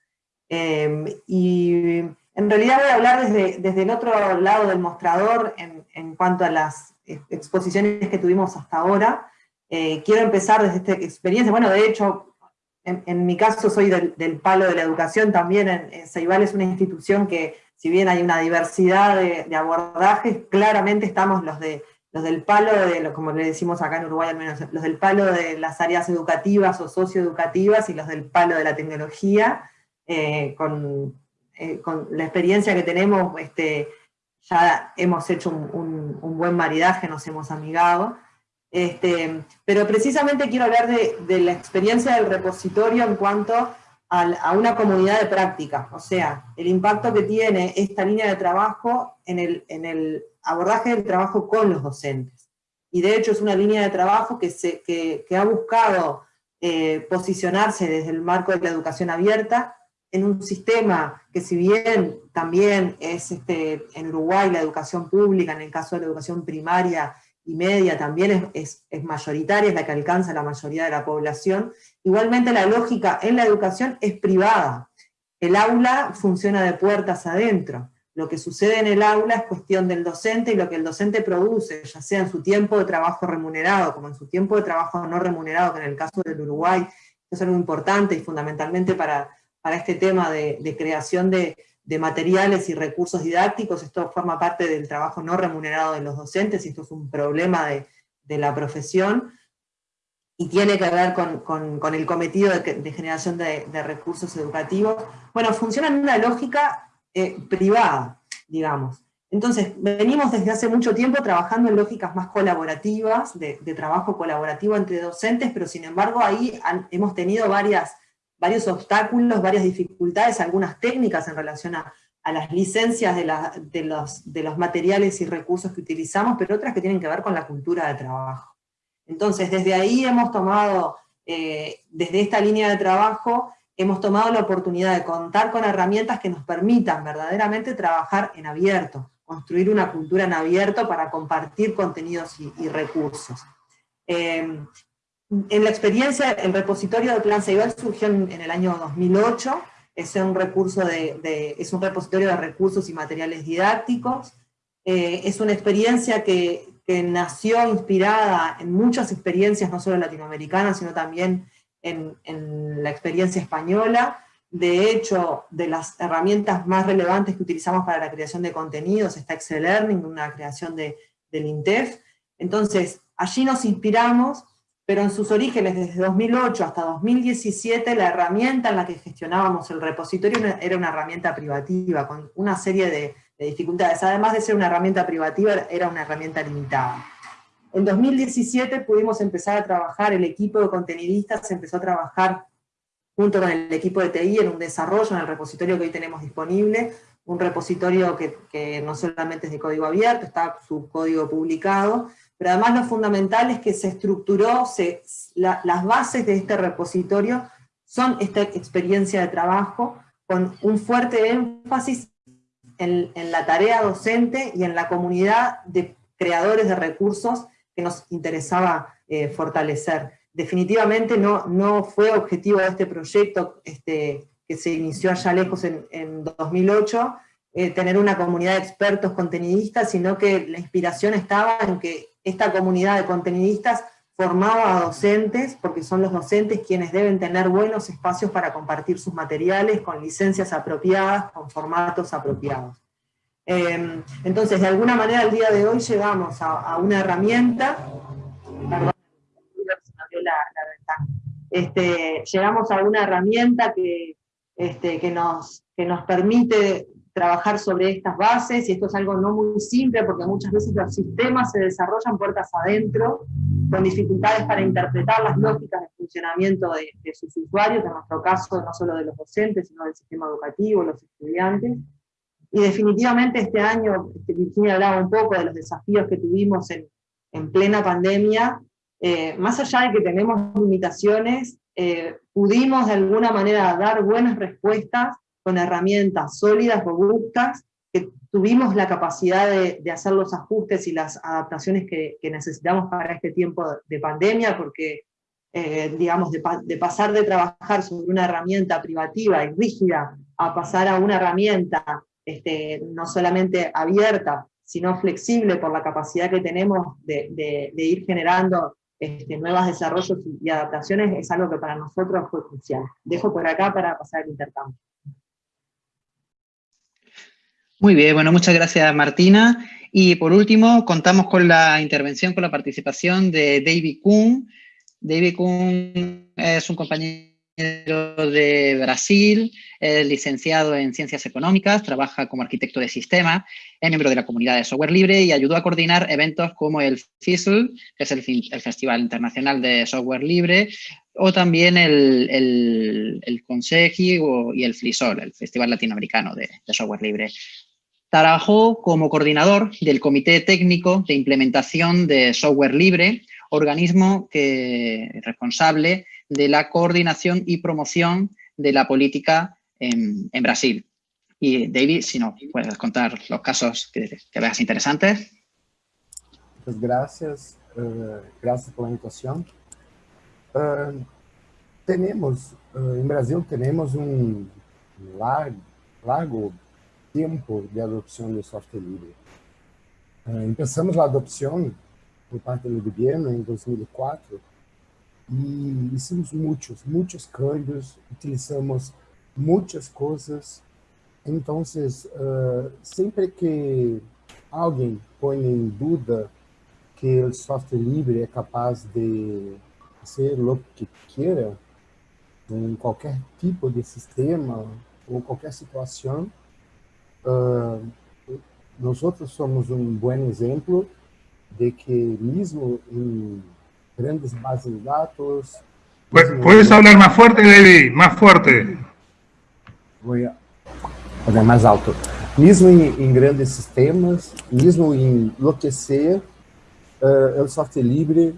em, y en realidad voy a hablar desde, el otro lado del mostrador en cuanto a las exposiciones que tuvimos hasta ahora. Eh, quiero empezar desde esta experiencia, bueno, de hecho, en, mi caso soy del, palo de la educación también, en, Ceibal es una institución que, si bien hay una diversidad de, abordajes, claramente estamos los de los del palo de, como le decimos acá en Uruguay al menos, los del palo de las áreas educativas o socioeducativas y los del palo de la tecnología, eh, con, eh, con, la experiencia que tenemos, este, ya hemos hecho un, buen maridaje, nos hemos amigado, este, pero precisamente quiero hablar de, la experiencia del repositorio en cuanto a, una comunidad de práctica, o sea, el impacto que tiene esta línea de trabajo en el, abordaje del trabajo con los docentes. Y de hecho es una línea de trabajo que, se, ha buscado eh, posicionarse desde el marco de la educación abierta en un sistema que si bien también es este, en Uruguay la educación pública, en el caso de la educación primaria y media también es, es, mayoritaria, es la que alcanza la mayoría de la población, igualmente la lógica en la educación es privada. El aula funciona de puertas adentro. Lo que sucede en el aula es cuestión del docente y lo que el docente produce, ya sea en su tiempo de trabajo remunerado, como en su tiempo de trabajo no remunerado, que en el caso del Uruguay es algo importante y fundamentalmente para, para este tema de, creación de, materiales y recursos didácticos, esto forma parte del trabajo no remunerado de los docentes, y esto es un problema de, la profesión, y tiene que ver con, el cometido de, generación de, recursos educativos. Bueno, funciona en una lógica eh, privada, digamos. Entonces, venimos desde hace mucho tiempo trabajando en lógicas más colaborativas, de, trabajo colaborativo entre docentes, pero sin embargo ahí hemos tenido varias varios obstáculos, varias dificultades, algunas técnicas en relación a, las licencias de, los, materiales y recursos que utilizamos, pero otras que tienen que ver con la cultura de trabajo. Entonces, desde ahí hemos tomado, eh, desde esta línea de trabajo, hemos tomado la oportunidad de contar con herramientas que nos permitan verdaderamente trabajar en abierto, construir una cultura en abierto para compartir contenidos y, recursos. Eh, en la experiencia, el repositorio de Plan Ceibal surgió en, el año 2008, es un, recurso de, es un repositorio de recursos y materiales didácticos, eh, es una experiencia que, nació inspirada en muchas experiencias, no solo latinoamericanas, sino también en, la experiencia española, de hecho, de las herramientas más relevantes que utilizamos para la creación de contenidos está Excel Learning, una creación de, del INTEF. Entonces, allí nos inspiramos pero en sus orígenes, desde 2008 hasta 2017, la herramienta en la que gestionábamos el repositorio era una herramienta privativa, con una serie de, dificultades. Además de ser una herramienta privativa, era una herramienta limitada. En 2017 pudimos empezar a trabajar, el equipo de contenidistas empezó a trabajar junto con el equipo de TI en un desarrollo en el repositorio que hoy tenemos disponible, un repositorio que, que no solamente es de código abierto, está su código publicado, pero además lo fundamental es que se estructuró, las bases de este repositorio son esta experiencia de trabajo con un fuerte énfasis en, la tarea docente y en la comunidad de creadores de recursos que nos interesaba eh, fortalecer. Definitivamente no, no fue objetivo de este proyecto este, que se inició allá lejos en, en 2008, eh, tener una comunidad de expertos contenidistas, sino que la inspiración estaba en que esta comunidad de contenidistas formaba a docentes, porque son los docentes quienes deben tener buenos espacios para compartir sus materiales con licencias apropiadas, con formatos apropiados. Em, entonces, de alguna manera, el día de hoy llegamos a, una herramienta, este, llegamos a una herramienta que, este, que, nos, que nos permite trabajar sobre estas bases, y esto es algo no muy simple, porque muchas veces los sistemas se desarrollan puertas adentro, con dificultades para interpretar las lógicas de funcionamiento de, sus usuarios, en nuestro caso no solo de los docentes, sino del sistema educativo, los estudiantes. Y definitivamente este año, este, Virginia hablaba un poco de los desafíos que tuvimos en, en plena pandemia, eh, más allá de que tenemos limitaciones, eh, pudimos de alguna manera dar buenas respuestas con herramientas sólidas, robustas, que tuvimos la capacidad de, hacer los ajustes y las adaptaciones que, necesitamos para este tiempo de pandemia, porque, eh, digamos, de, pasar de trabajar sobre una herramienta privativa y rígida a pasar a una herramienta este, no solamente abierta, sino flexible por la capacidad que tenemos de, ir generando este, nuevos desarrollos y, adaptaciones, es algo que para nosotros fue crucial. Dejo por acá para pasar el intercambio. Muy bien, bueno, muchas gracias Martina. Y por último, contamos con la intervención, con la participación de David Kuhn. David Kuhn es un compañero de Brasil, es licenciado en Ciencias Económicas, trabaja como arquitecto de sistemas, es miembro de la comunidad de software libre y ayudó a coordinar eventos como el FISL, que es el, Festival Internacional de Software Libre, o también el, el, y el FLISOL, el Festival Latinoamericano de, Software Libre. Trabajó como coordinador del Comité Técnico de Implementación de Software Libre, organismo que, responsable de la coordinación y promoción de la política en, Brasil. Y David, si nos puedes contar los casos que, veas interesantes. Pues gracias, eh, gracias por la invitación. Eh, tenemos, eh, en Brasil tenemos un largo, largo tiempo de adopción de software libre. Uh, empezamos a adopción por parte do governo em 2004 e hicimos muitos, muitos cambios, utilizamos muitas coisas. Então, uh, sempre que alguém põe em dúvida que o software livre é capaz de ser o que queira, em qualquer tipo de sistema ou qualquer situação, Uh, nosotros somos un buen ejemplo de que mismo en grandes bases de datos... ¿Puedes hablar más fuerte, David? Más fuerte. Voy a hablar más alto. Mesmo em, grandes sistemas, mesmo em lo que sea, uh, o software livre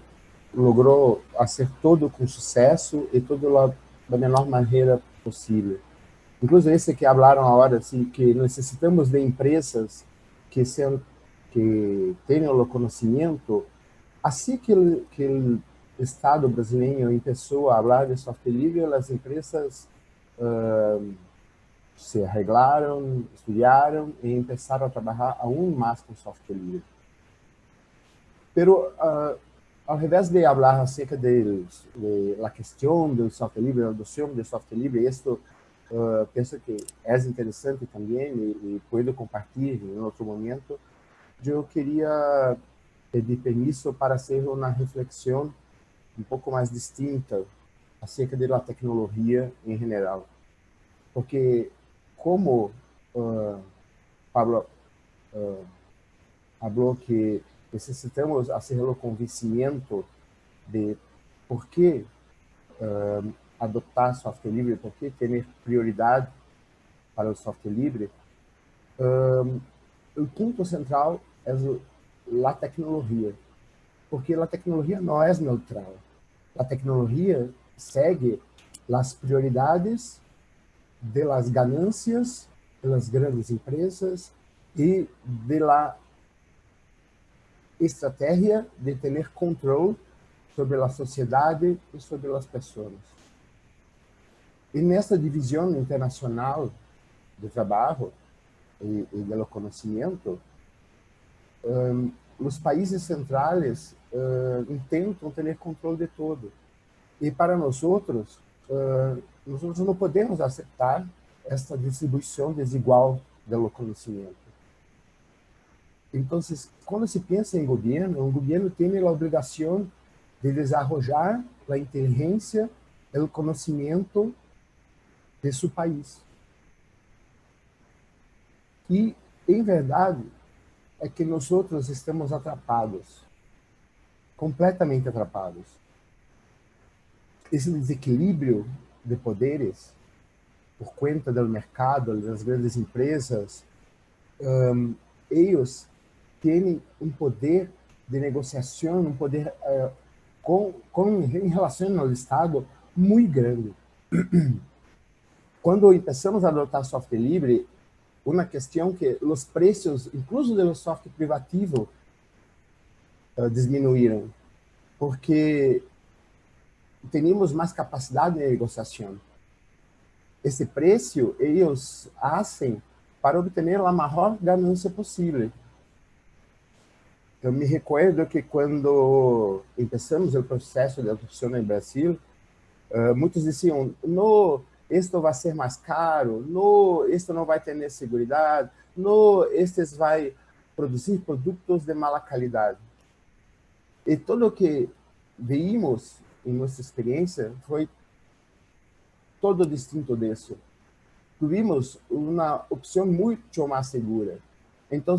logrou fazer todo com sucesso e tudo da menor maneira possível. Incluso esse que falaram agora, assim, que necessitamos de empresas que, sejam, que tenham o conhecimento, assim que, que o Estado brasileiro começou a falar de software livre, as empresas uh, se arreglaram, estudaram e começaram a trabalhar ainda mais com software livre. Pero, uh, ao invés de falar acerca de, de la questão do software livre, da adoção do software livre, isto uh, penso que é interessante também e, e puedo compartilhar em outro momento. Eu queria pedir permisso para fazer uma reflexão um pouco mais distinta acerca da tecnologia em geral. Porque, como uh, Pablo uh, falou que necessitamos fazer o convencimento de por que uh, adoptar software livre, por que ter prioridade para o software livre, um, o ponto central é a tecnologia, porque a tecnologia não é neutral. A tecnologia segue as prioridades de las ganâncias das grandes empresas e de la estratégia de ter controle sobre a sociedade e sobre as pessoas. E nessa divisão internacional do trabalho e, e do conhecimento, um, os países centrais uh, tentam ter controle de tudo. E para nós outros, uh, nós não podemos aceitar esta distribuição desigual do conhecimento. Então, quando se pensa em governo o governo tem a obrigação de desarrollar a inteligência o conhecimento de seu país. e em verdade é que nós estamos atrapados, completamente atrapados. esse desequilíbrio de poderes por conta do mercado, das grandes empresas, um, têm um poder de negociação, um poder uh, com, com, em relação ao Estado muito grande. <clears throat> Quando começamos a adotar software livre, una cuestión que los precios, incluso de los software privativo, uh, disminuyeron, porque teníamos más capacidad de negociación. Ese precio ellos hacen para obtener la mejor ganancia posible. Eu me recuerdo que quando começamos o processo de adoção no Brasil, uh, muitos diziam, no, isto vai ser mais caro, no, isto não vai ter segurança, no, estes vai produzir produtos de mala qualidade. E tudo o que vimos em nossa experiência foi todo distinto disso. Tivemos uma opção muito mais segura. Então,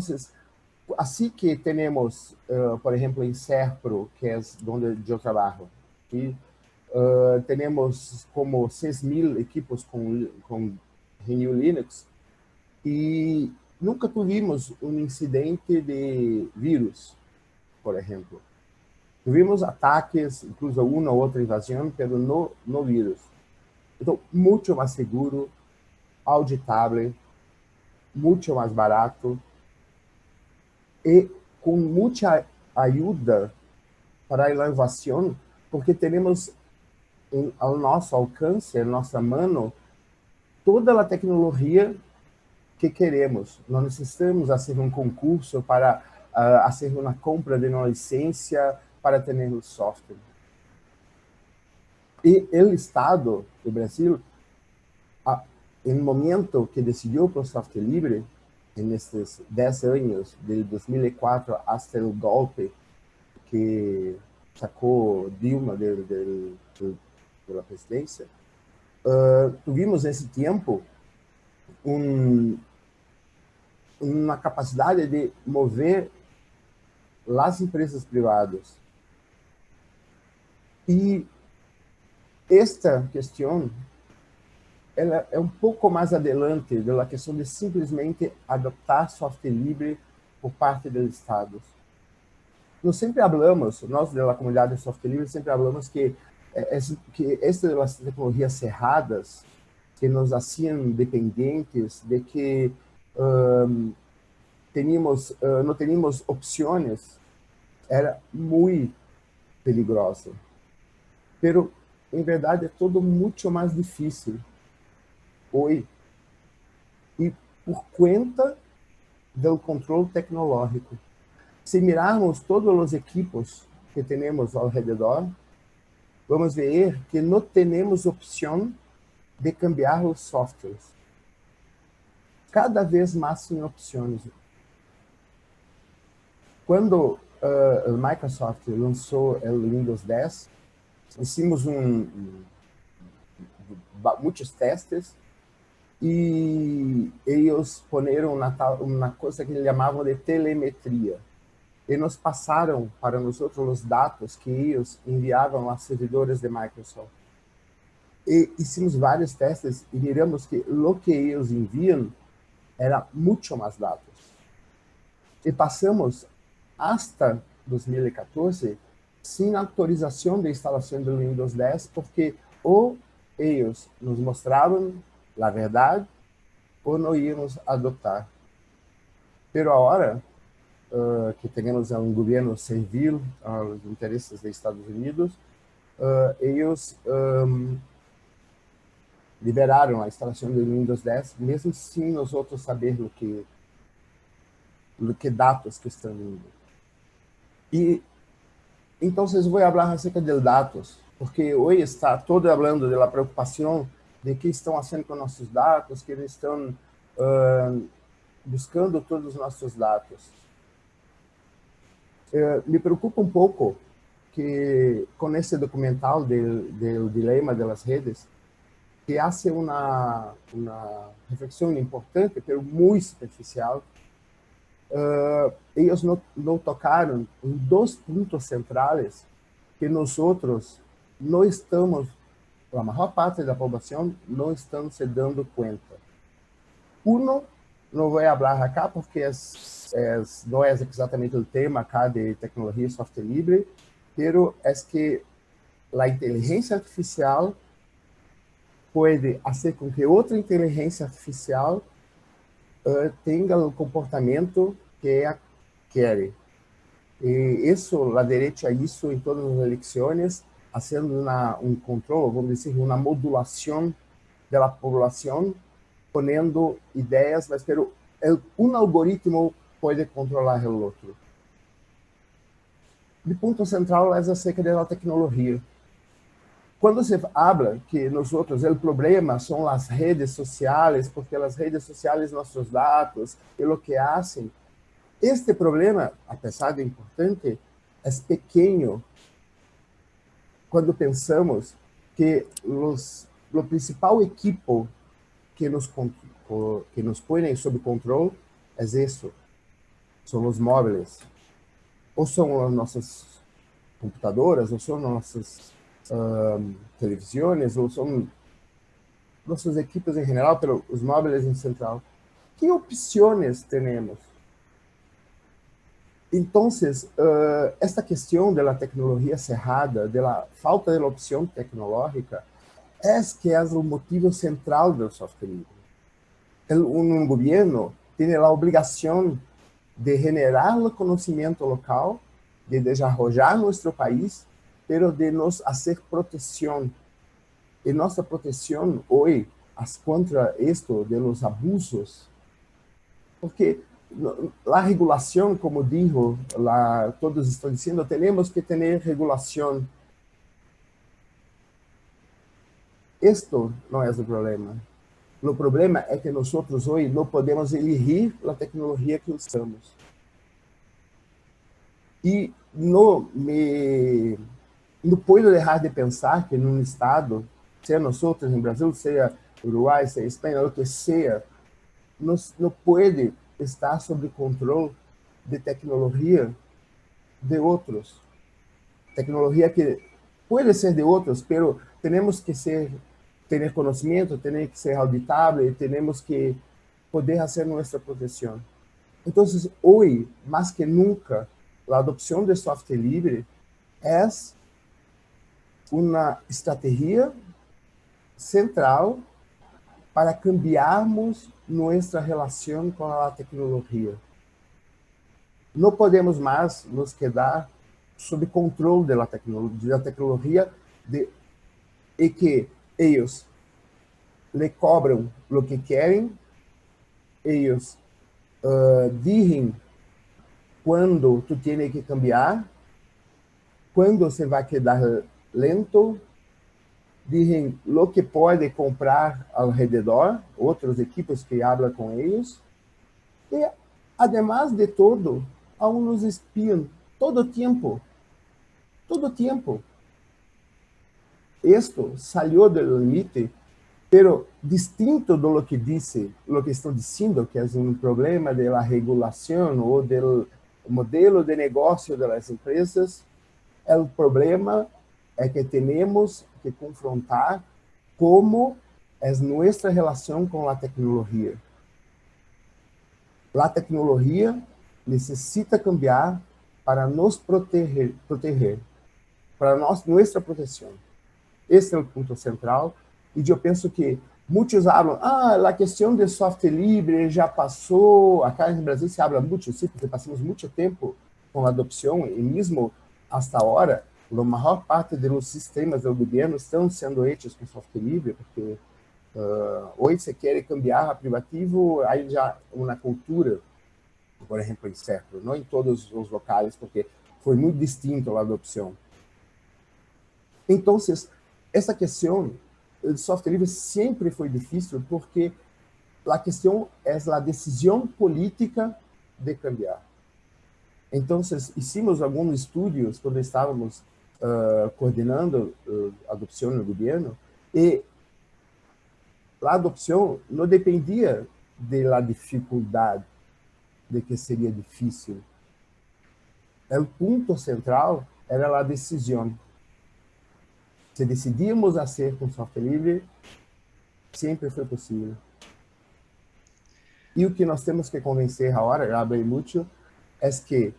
assim que temos, uh, eh, por exemplo em SERPRO, que é onde eu trabalho e uh, como como mil equipos com com GNU Linux e nunca tivemos um incidente de vírus por exemplo tivemos ataques, incluso uma ou outra invasão, pero no, no vírus. Então, muito mais seguro, auditable, muito mais barato e com muita ajuda para a inovação, porque temos em, ao nosso alcance, em nossa mão, toda a tecnologia que queremos. Não necessitamos fazer um concurso para uh, fazer uma compra de uma licença para ter o software. E o Estado do Brasil, uh, em momento que decidiu para o software livre, nesses 10 anos, de 2004 até o golpe que sacou Dilma de, de, de, pela presidência, uh, tivemos nesse tempo um, uma capacidade de mover as empresas privadas. E esta questão ela é um pouco mais adelante da questão de simplesmente adoptar software livre por parte dos estados. Nós sempre falamos, nós da comunidade de software livre sempre falamos que é, que estas tecnologias cerradas que nos haciam dependentes de que um, teníamos, uh, não teníamos opções era muito peligroso. Pero, em verdade, é tudo muito mais difícil Oi. E por conta do controle tecnológico. Se mirarmos todos os equipos que temos ao redor, vamos ver que não temos opção de cambiar os softwares. Cada vez mais sem opções. Quando uh, Microsoft lançou o Windows 10, fizemos um, um, muitos testes e eles puseram uma, coisa que eles chamavam de telemetria. E nos passaram para nós os dados que eles enviavam a servidores de Microsoft. E hicimos vários testes e viramos que o que eles enviam era muito mais dados. E passamos hasta 2014 sem autorização de instalação do Windows 10, porque ou eles nos mostravam a verdade ou não íamos adotar. Pero agora uh, que temos um governo servil aos interesses dos Estados Unidos, uh, eles um, liberaram a instalação do Windows 10, mesmo sem nós outros saber o que o que dados que estão indo. E então, vou falar acerca de dados, porque hoje está todo falando da preocupação de que estão fazendo com nossos dados, que eles estão uh, buscando todos os nossos dados. Uh, me preocupa um pouco que com esse documental do dilema das redes, que faz uma, uma reflexão importante, mas muito superficial, uh, eles não, não tocaram em dois pontos centrais que nós outros não estamos a maior parte da população não estão se dando conta. Uno, não vou falar acá porque é, é, não é exatamente o tema acá de tecnologia e software livre, pero é que a inteligência artificial pode fazer com que outra inteligência artificial uh, tenha o comportamento que ela quer. E isso, a direita isso em todas as eleições, fazendo um controle, vamos dizer, uma modulação da população, ponendo ideias, mas um algoritmo pode controlar o outro. O ponto central é acerca da tecnologia. Quando se habla que nós outros, o problema são as redes sociais, porque as redes sociais nossos dados e o que fazem, este problema, apesar de importante, é pequeno quando pensamos que o principal equipo que nos que nos põe sob controle é isso, são os móveis, ou são as nossas computadoras, ou são nossas uh, televisões, ou são nossas equipes em geral, os móveis em central. Que opções temos? Então, uh, esta questão da tecnologia cerrada, da falta de opção tecnológica, é que é o motivo central do software livre. Um governo tem a obrigação de generar o conhecimento local, de desenvolver nosso país, pero de nos fazer proteção. E nossa proteção hoje, contra isto de los abusos, porque a regulação, como dijo, la, todos estão dizendo, temos que ter regulação. Isto não é o problema. O problema é que nós hoje não podemos elegir a tecnologia que usamos. E não me não posso deixar de pensar que num estado, seja nós outros em Brasil, seja Uruguai, seja Espanha, o que seja, não pode está sob controle de tecnologia de outros. Tecnologia que pode ser de outros, pero temos que ser ter conhecimento, temos que ser auditável temos que poder fazer nossa proteção. Então, hoje, mais que nunca, a adoção de software livre é uma estratégia central para cambiarmos nossa relação com a tecnologia. Não podemos mais nos quedar sob controle da tecnologia, tecnologia de, e que eles lhe cobram o que querem, eles uh, dizem quando tu tens que cambiar, quando você vai quedar lento, dizem lo que pode comprar ao redor, outros equipos que hablam com eles. E, además de todo, aún nos espiam todo tempo. Todo tempo. Isto saiu do limite, pero distinto do que disse, lo que estou dizendo, que é um problema da regulação ou do modelo de negócio das empresas, é o problema é que temos que confrontar como é nossa relação com a tecnologia. A tecnologia necessita cambiar para nos proteger, proteger para nós, nossa proteção. Esse é o ponto central. E eu penso que muitos falam, ah, a questão do software livre já passou. Acá no Brasil se habla muito, sim, porque passamos muito tempo com a adopção, e mesmo hasta agora, a maior parte dos sistemas do governo estão sendo feitos com software livre, porque uh, hoje se quer cambiar a privativo, aí já uma cultura, por exemplo, em certo, não em todos os locais, porque foi muito distinto a adopção. Então, essa questão do software livre sempre foi difícil, porque a questão é a decisão política de cambiar. Então, hicimos alguns estudos quando estávamos uh, coordenando uh, adopção no governo, e a adopção não dependia da dificuldade, de que seria difícil. O ponto central era a decisão. Se decidíamos a ser com software livre, sempre foi possível. E o que nós temos que convencer agora, já bem muito, é que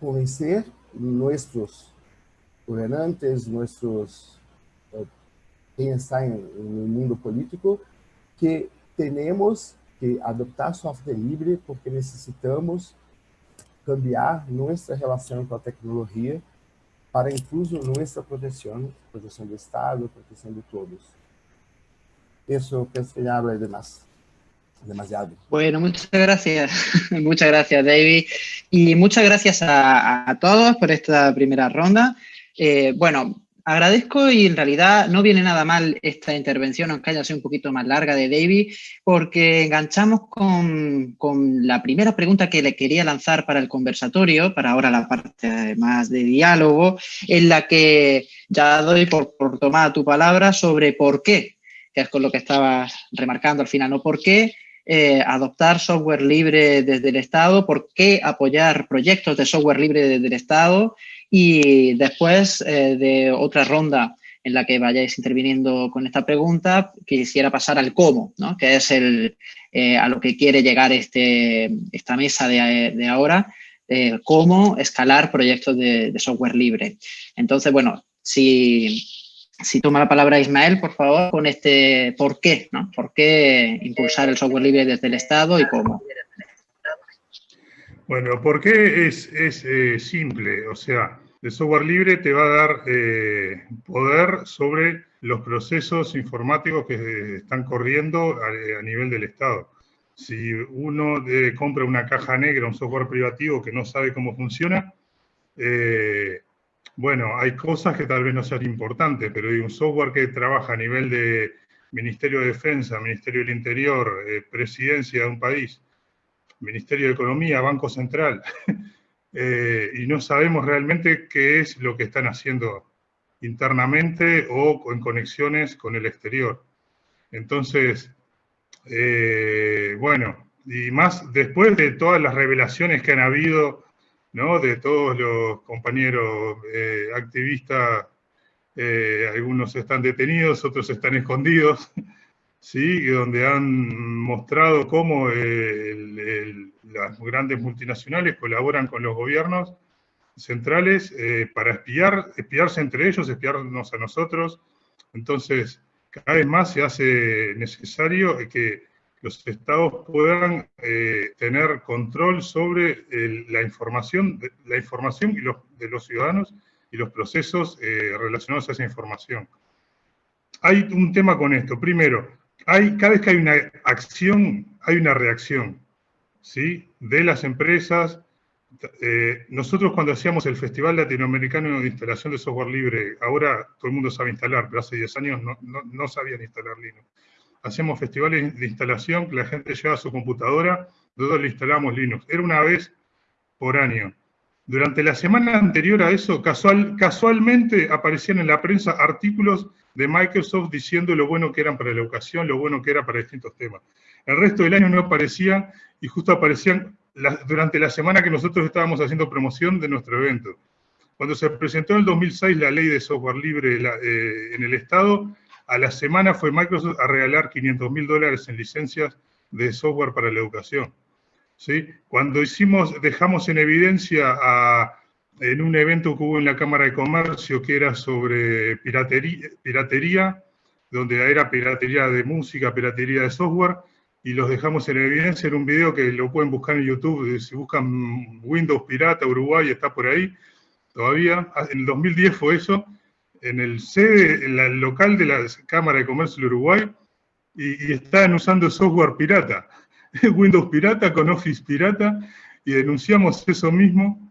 convencer nossos governantes, nuestros, quem está no mundo político, que temos que adoptar software libre porque necesitamos cambiar nuestra relación con la tecnología para incluso nuestra protección, protección del Estado, protección de todos. Eso pienso que ya habla de más. Demasiado. Bueno, muchas gracias. <laughs> muchas gracias, David. Y muchas gracias a, todos por esta primera ronda. Eh, bueno, agradezco y en realidad no viene nada mal esta intervención, aunque haya sido un poquito más larga de David, porque enganchamos con, la primera pregunta que le quería lanzar para el conversatorio, para ahora la parte más de diálogo, en la que ya doy por, por tomada tu palabra sobre por qué, que es con lo que estabas remarcando al final, ¿no? ¿Por qué eh, adoptar software libre desde el Estado? ¿Por qué apoyar proyectos de software libre desde el Estado? Y después eh, de otra ronda en la que vayáis interviniendo con esta pregunta, quisiera pasar al cómo, ¿no? que es el, eh, a lo que quiere llegar este, esta mesa de, ahora, cómo escalar proyectos de, software libre. Entonces, bueno, si, si toma la palabra Ismael, por favor, con este por qué, ¿no? ¿Por qué impulsar el software libre desde el Estado y cómo? Bueno, ¿por qué es, eh, simple? O sea, el software libre te va a dar eh, poder sobre los procesos informáticos que están corriendo a, nivel del Estado. Si uno eh, compra una caja negra, un software privativo que no sabe cómo funciona, bueno, hay cosas que tal vez no sean importantes, pero hay un software que trabaja a nivel de Ministerio de Defensa, Ministerio del Interior, Presidencia de un país, Ministerio de Economía, Banco Central, <laughs> eh, y no sabemos realmente qué es lo que están haciendo internamente o en conexiones con el exterior. Entonces, eh, bueno, y más después de todas las revelaciones que han habido, ¿no? De todos los compañeros eh, activistas, algunos están detenidos, otros están escondidos, <laughs> ¿sí? donde han mostrado cómo las grandes multinacionales colaboran con los gobiernos centrales eh, para espiar, espiarse entre ellos, espiarnos a nosotros. Entonces, cada vez más se hace necesario que los estados puedan eh, tener control sobre la información, la información y los, de los ciudadanos y los procesos eh, relacionados a esa información. Hay un tema con esto. Primero, cada vez que hay una acción, hay una reacción, ¿sí? De las empresas. Eh, nosotros cuando hacíamos el Festival Latinoamericano de Instalación de Software Libre, ahora todo el mundo sabe instalar, pero hace 10 años no, no, sabían instalar Linux. Hacíamos festivales de instalación que la gente llevaba su computadora, nosotros le instalamos Linux. Era una vez por año. Durante la semana anterior a eso, casual, casualmente aparecían en la prensa artículos de Microsoft diciendo lo bueno que eran para la educación, lo bueno que era para distintos temas. El resto del año no aparecían y justo aparecían durante la semana que nosotros estábamos haciendo promoción de nuestro evento. Cuando se presentó en el 2006 la ley de software libre eh, en el Estado, a la semana fue Microsoft a regalar 500 mil dólares en licencias de software para la educación. ¿sí? Cuando hicimos, dejamos en evidencia en un evento que hubo en la Cámara de Comercio que era sobre piratería, piratería, donde era piratería de música, piratería de software, y los dejamos en evidencia en un video que lo pueden buscar en YouTube, si buscan Windows Pirata Uruguay, está por ahí todavía. Ah, en el 2010 fue eso, en el sede, en el local de la Cámara de Comercio de Uruguay, y, y usando software pirata. <laughs> Windows pirata con Office pirata y denunciamos eso mismo.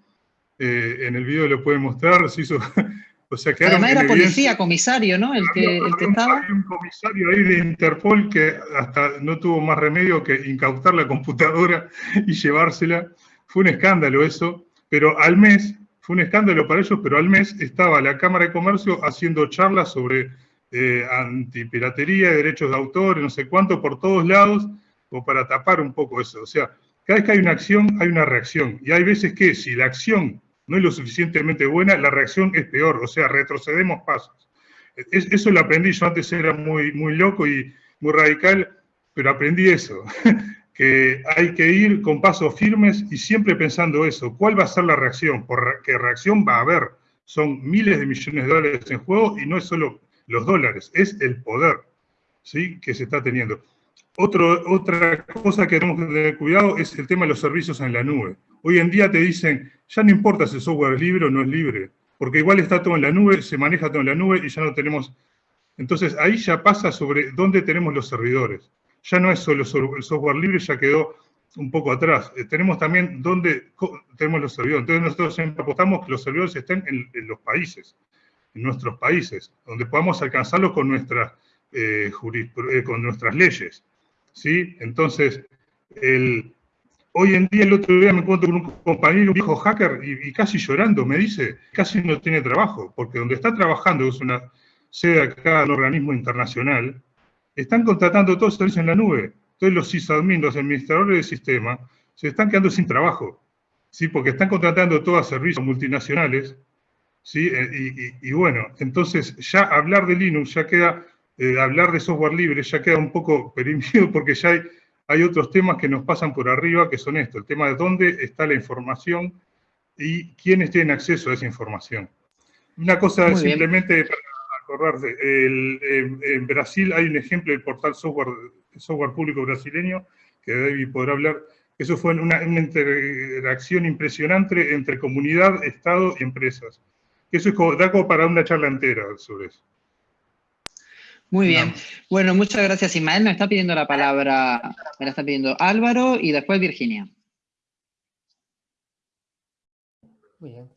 Eh, en el video lo pueden mostrar, se hizo, <laughs> o sea, que Además era policía, comisario, ¿no? El que, el que estaba. Hay un comisario ahí de Interpol que hasta no tuvo más remedio que incautar la computadora <laughs> y llevársela. Fue un escándalo eso, pero al mes, fue un escándalo para ellos, pero al mes estaba la Cámara de Comercio haciendo charlas sobre eh, antipiratería, derechos de autor, no sé cuánto, por todos lados, o para tapar un poco eso. O sea, cada vez que hay una acción, hay una reacción. Y hay veces que si la acción no es lo suficientemente buena, la reacción es peor, o sea, retrocedemos pasos. eso lo aprendí, yo antes era muy, muy loco y muy radical, pero aprendí eso, <laughs> que hay que ir con pasos firmes y siempre pensando eso, ¿cuál va a ser la reacción? Porque reacción va a haber, son miles de millones de dólares en juego y no es solo los dólares, es el poder ¿sí? que se está teniendo. Otra cosa que tenemos que tener cuidado es el tema de los servicios en la nube. Hoy en día te dicen, ya no importa si el software es libre o no es libre, porque igual está todo en la nube, se maneja todo en la nube y ya no tenemos... Entonces ahí ya pasa sobre dónde tenemos los servidores. Ya no es solo el software libre, ya quedó un poco atrás. Eh, tenemos también dónde tenemos los servidores. Entonces nosotros siempre apostamos que los servidores estén en, los países, en nuestros países, donde podamos alcanzarlos con, nuestras eh, eh, con nuestras leyes. ¿Sí? Entonces, el, hoy en día, el otro día me encuentro con un compañero, un viejo hacker, y, casi llorando, me dice, casi no tiene trabajo, porque donde está trabajando, es una sede acá, un organismo internacional, están contratando todos los servicios en la nube. Entonces los sysadmin, los administradores del sistema, se están quedando sin trabajo, ¿sí? porque están contratando todos servicios multinacionales, ¿sí? Eh, y, bueno, entonces ya hablar de Linux ya queda, eh, hablar de software libre ya queda un poco <laughs> perimido porque ya hay, hay otros temas que nos pasan por arriba que son esto, el tema de dónde está la información y quiénes tienen acceso a esa información. Una cosa simplemente para acordarse, en Brasil hay un ejemplo del portal software software público brasileño, que David podrá hablar. Eso fue una, interacción impresionante entre comunidad, Estado y empresas. Eso es como, da como para una charla entera sobre eso. Muy bien. Bueno, muchas gracias Ismael. Me está pidiendo la palabra, me la está pidiendo Álvaro y después Virginia. Muy bien.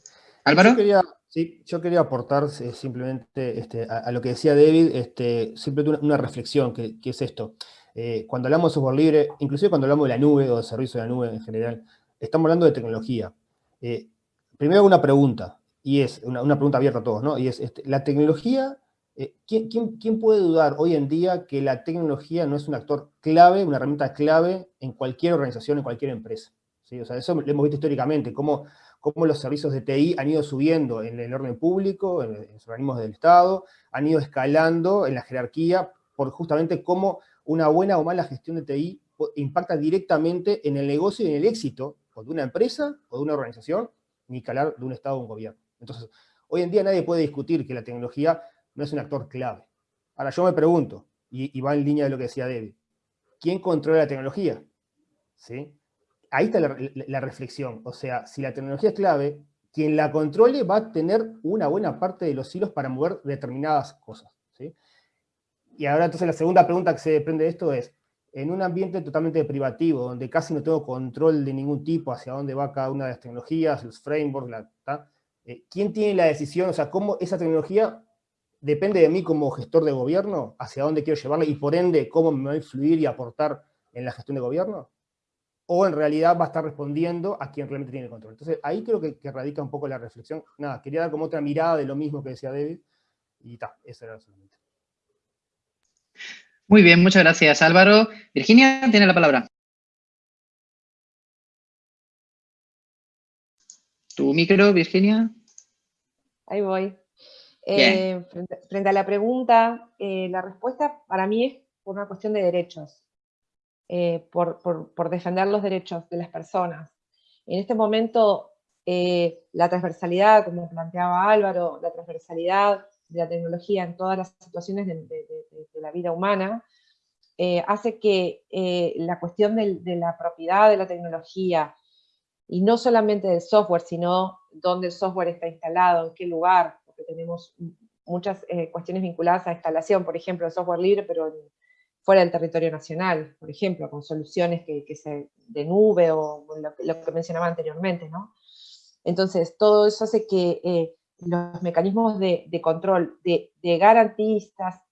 Álvaro. Yo quería, sí, yo quería aportar eh, simplemente este, a, lo que decía David, este, simplemente una, reflexión, que, que, es esto. Eh, cuando hablamos de software libre, inclusive cuando hablamos de la nube o de servicio de la nube en general, estamos hablando de tecnología. Eh, primero una pregunta, y es una, pregunta abierta a todos, ¿no? Y es, este, la tecnología, eh, ¿quién, puede dudar hoy en día que la tecnología no es un actor clave, una herramienta clave en cualquier organización, en cualquier empresa? O sea, eso lo hemos visto históricamente, cómo, cómo los servicios de TI han ido subiendo en el orden público, en, en los organismos del Estado, han ido escalando en la jerarquía, por justamente cómo una buena o mala gestión de TI impacta directamente en el negocio y en el éxito de una empresa o de una organización, ni calar de un Estado o un gobierno. Entonces, hoy en día nadie puede discutir que la tecnología no es un actor clave. Ahora yo me pregunto, y, va en línea de lo que decía David, ¿quién controla la tecnología? ¿Sí? Ahí está la, reflexión. O sea, si la tecnología es clave, quien la controle va a tener una buena parte de los hilos para mover determinadas cosas. ¿sí? Y ahora entonces la segunda pregunta que se desprende de esto es, en un ambiente totalmente privativo, donde casi no tengo control de ningún tipo hacia dónde va cada una de las tecnologías, los frameworks, la, eh, ¿quién tiene la decisión? O sea, ¿cómo esa tecnología depende de mí como gestor de gobierno, hacia dónde quiero llevarla, y por ende, cómo me va a influir y aportar en la gestión de gobierno? ¿O en realidad va a estar respondiendo a quien realmente tiene el control? Entonces, ahí creo que, radica un poco la reflexión. Nada, quería dar como otra mirada de lo mismo que decía David, y ta, eso era solamente. Muy bien, muchas gracias Álvaro. Virginia, tiene la palabra. Tu micro, Virginia. Ahí voy. Eh, frente, a la pregunta, eh, la respuesta para mí es por una cuestión de derechos, eh, por, defender los derechos de las personas. En este momento, la transversalidad, como planteaba Álvaro, la transversalidad de la tecnología en todas las situaciones de, la vida humana, hace que la cuestión de, la propiedad de la tecnología, y no solamente del software, sino dónde el software está instalado, en qué lugar, porque tenemos muchas eh, cuestiones vinculadas a instalación, por ejemplo, el software libre, pero fuera del territorio nacional, por ejemplo, con soluciones que, se, de nube o lo, que mencionaba anteriormente, ¿no? Entonces, todo eso hace que los mecanismos de, control de, garantistas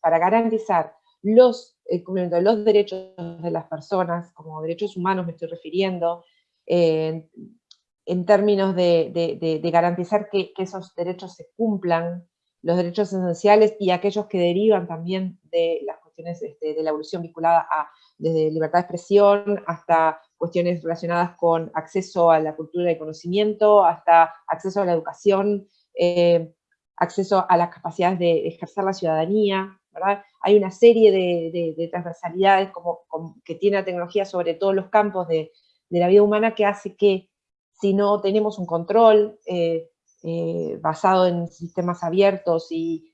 para garantizar los, de los derechos de las personas, como derechos humanos me estoy refiriendo, en términos de, garantizar que, esos derechos se cumplan, los derechos esenciales y aquellos que derivan también de las cuestiones este, de la evolución vinculada a desde libertad de expresión hasta cuestiones relacionadas con acceso a la cultura y conocimiento, hasta acceso a la educación, eh, acceso a las capacidades de ejercer la ciudadanía. Hay una serie de, transversalidades como, que tiene la tecnología sobre todos los campos de, la vida humana que hace que si no tenemos un control eh, eh, basado en sistemas abiertos y,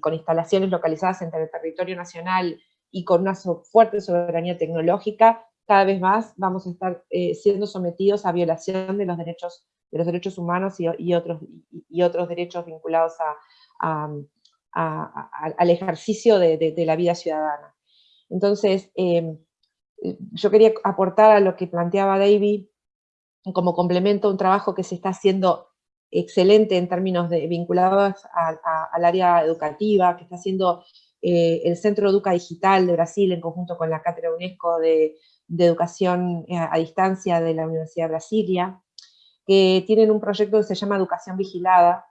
con instalaciones localizadas entre el territorio nacional y con una fuerte soberanía tecnológica, cada vez más vamos a estar eh, siendo sometidos a violación de los derechos, de los derechos humanos y, otros, y, otros derechos vinculados al ejercicio de, la vida ciudadana. Entonces, yo quería aportar a lo que planteaba David como complemento a un trabajo que se está haciendo excelente en términos de, vinculados al área educativa, que está haciendo eh, el Centro Educa Digital de Brasil en conjunto con la Cátedra UNESCO de, Educación eh, a Distancia de la Universidad de Brasilia, que tienen un proyecto que se llama Educación Vigilada,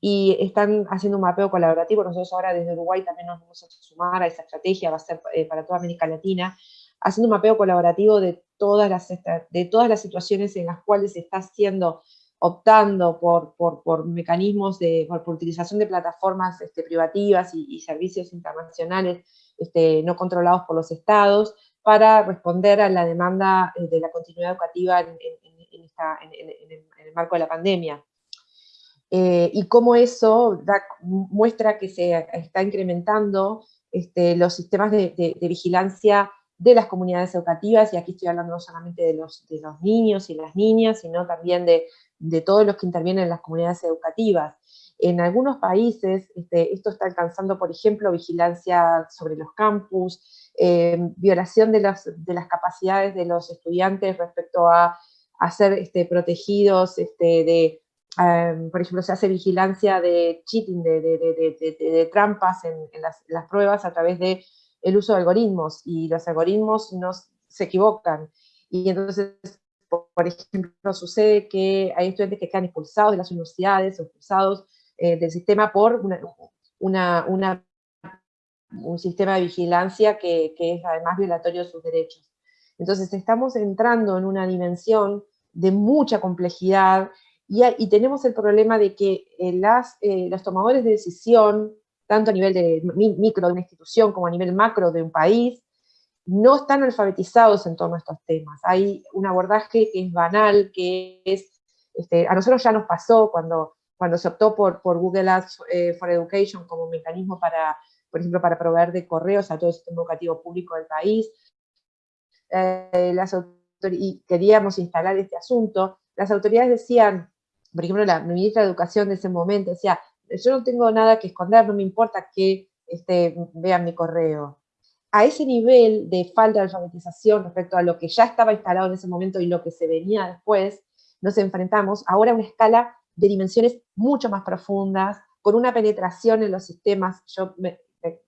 y están haciendo un mapeo colaborativo, nosotros ahora desde Uruguay también nos vamos a sumar a esa estrategia, va a ser eh, para toda América Latina, haciendo un mapeo colaborativo de todas las, de todas las situaciones en las cuales se está haciendo optando por, por, mecanismos de, por, utilización de plataformas este, privativas y, servicios internacionales este, no controlados por los estados para responder a la demanda eh, de la continuidad educativa en, el, marco de la pandemia. Eh, y cómo eso muestra que se está incrementando este, los sistemas de, vigilancia de las comunidades educativas, y aquí estoy hablando no solamente de los, de los niños y las niñas, sino también de de todos los que intervienen en las comunidades educativas. En algunos países este, esto está alcanzando, por ejemplo, vigilancia sobre los campus, eh, violación de las, de las, capacidades de los estudiantes respecto a, ser este, protegidos este, de, em, por ejemplo, se hace vigilancia de cheating, de, trampas en, las, pruebas a través del el uso de algoritmos, y los algoritmos no se equivocan. Y entonces por ejemplo, sucede que hay estudiantes que quedan expulsados de las universidades expulsados eh, del sistema por una, un sistema de vigilancia que, es además violatorio de sus derechos. Entonces estamos entrando en una dimensión de mucha complejidad y, tenemos el problema de que eh, las, eh, los tomadores de decisión, tanto a nivel de micro de una institución como a nivel macro de un país, no están alfabetizados en torno a estos temas. Hay un abordaje que es banal, que es, este, a nosotros ya nos pasó cuando, cuando se optó por, por Google Ads eh, for Education como mecanismo para, por ejemplo, para proveer de correos a todo el sistema educativo público del país, eh, y queríamos instalar este asunto, las autoridades decían, por ejemplo, la ministra de Educación de ese momento decía, yo no tengo nada que esconder, no me importa que este, vean mi correo a ese nivel de falta de alfabetización respecto a lo que ya estaba instalado en ese momento y lo que se venía después, nos enfrentamos ahora a una escala de dimensiones mucho más profundas, con una penetración en los sistemas, yo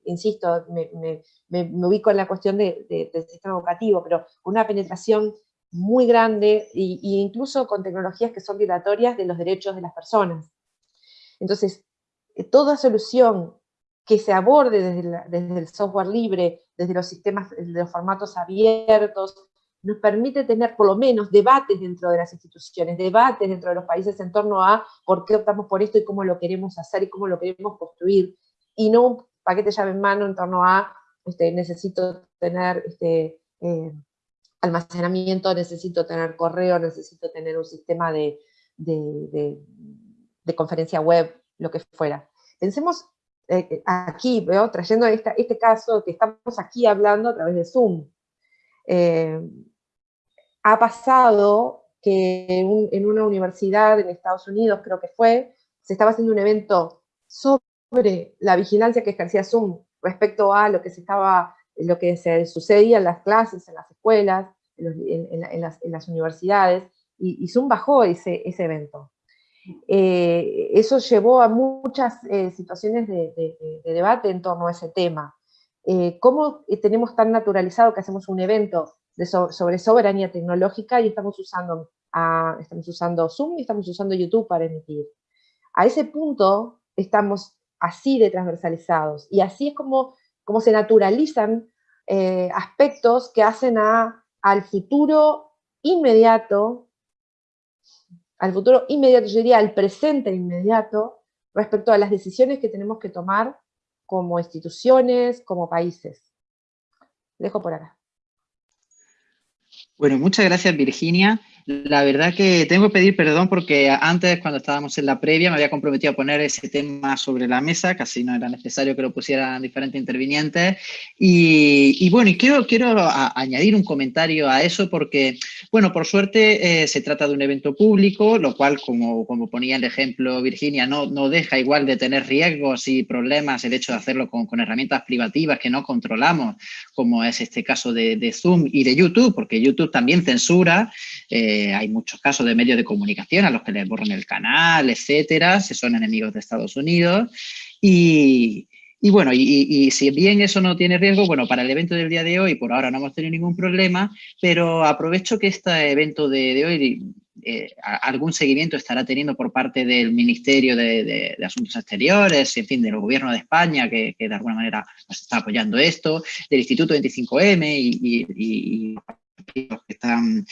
insisto, me, ubico en la cuestión del sistema educativo, pero con una penetración muy grande e incluso con tecnologías que son violatorias de los derechos de las personas. Entonces, toda solución que se aborde desde, el software libre, desde los sistemas, de los formatos abiertos, nos permite tener por lo menos debates dentro de las instituciones, debates dentro de los países en torno a por qué optamos por esto y cómo lo queremos hacer y cómo lo queremos construir, y no un paquete llave en mano en torno a este, necesito tener este, eh, almacenamiento, necesito tener correo, necesito tener un sistema de conferencia web, lo que fuera. Pensemos eh, eh, aquí, veo, trayendo este caso que estamos aquí hablando a través de Zoom. Eh, ha pasado que en, una universidad en Estados Unidos, creo que fue, se estaba haciendo un evento sobre la vigilancia que ejercía Zoom respecto a lo que se estaba, lo que se sucedía en las clases, en las escuelas, en, las, universidades, y, y, Zoom bajó ese, ese evento. Eh, eso llevó a muchas eh, situaciones de, debate en torno a ese tema. Eh, ¿Cómo tenemos tan naturalizado que hacemos un evento sobre soberanía tecnológica y estamos usando, estamos usando Zoom y estamos usando YouTube para emitir? A ese punto estamos así de transversalizados y así es como, como se naturalizan aspectos que hacen al futuro inmediato al futuro inmediato, yo diría al presente inmediato, respecto a las decisiones que tenemos que tomar como instituciones, como países. Dejo por acá. Bueno, muchas gracias Virginia. La verdad que tengo que pedir perdón porque antes, cuando estábamos en la previa, me había comprometido a poner ese tema sobre la mesa, casi no era necesario que lo pusieran diferentes intervinientes. Y, bueno, y quiero, quiero añadir un comentario a eso porque, bueno, por suerte eh, se trata de un evento público, lo cual, como, como ponía el ejemplo Virginia, no, no deja igual de tener riesgos y problemas el hecho de hacerlo con, con herramientas privativas que no controlamos, como es este caso de, de Zoom y de YouTube, porque YouTube también censura. Eh, hay muchos casos de medios de comunicación a los que les borran el canal, etcétera, si son enemigos de Estados Unidos. Y, bueno, y, si bien eso no tiene riesgo, bueno, para el evento del día de hoy por ahora no hemos tenido ningún problema, pero aprovecho que este evento de, hoy eh, algún seguimiento estará teniendo por parte del Ministerio de, Asuntos Exteriores, en fin, del Gobierno de España, que, de alguna manera nos está apoyando esto, del Instituto 25M y, y, que están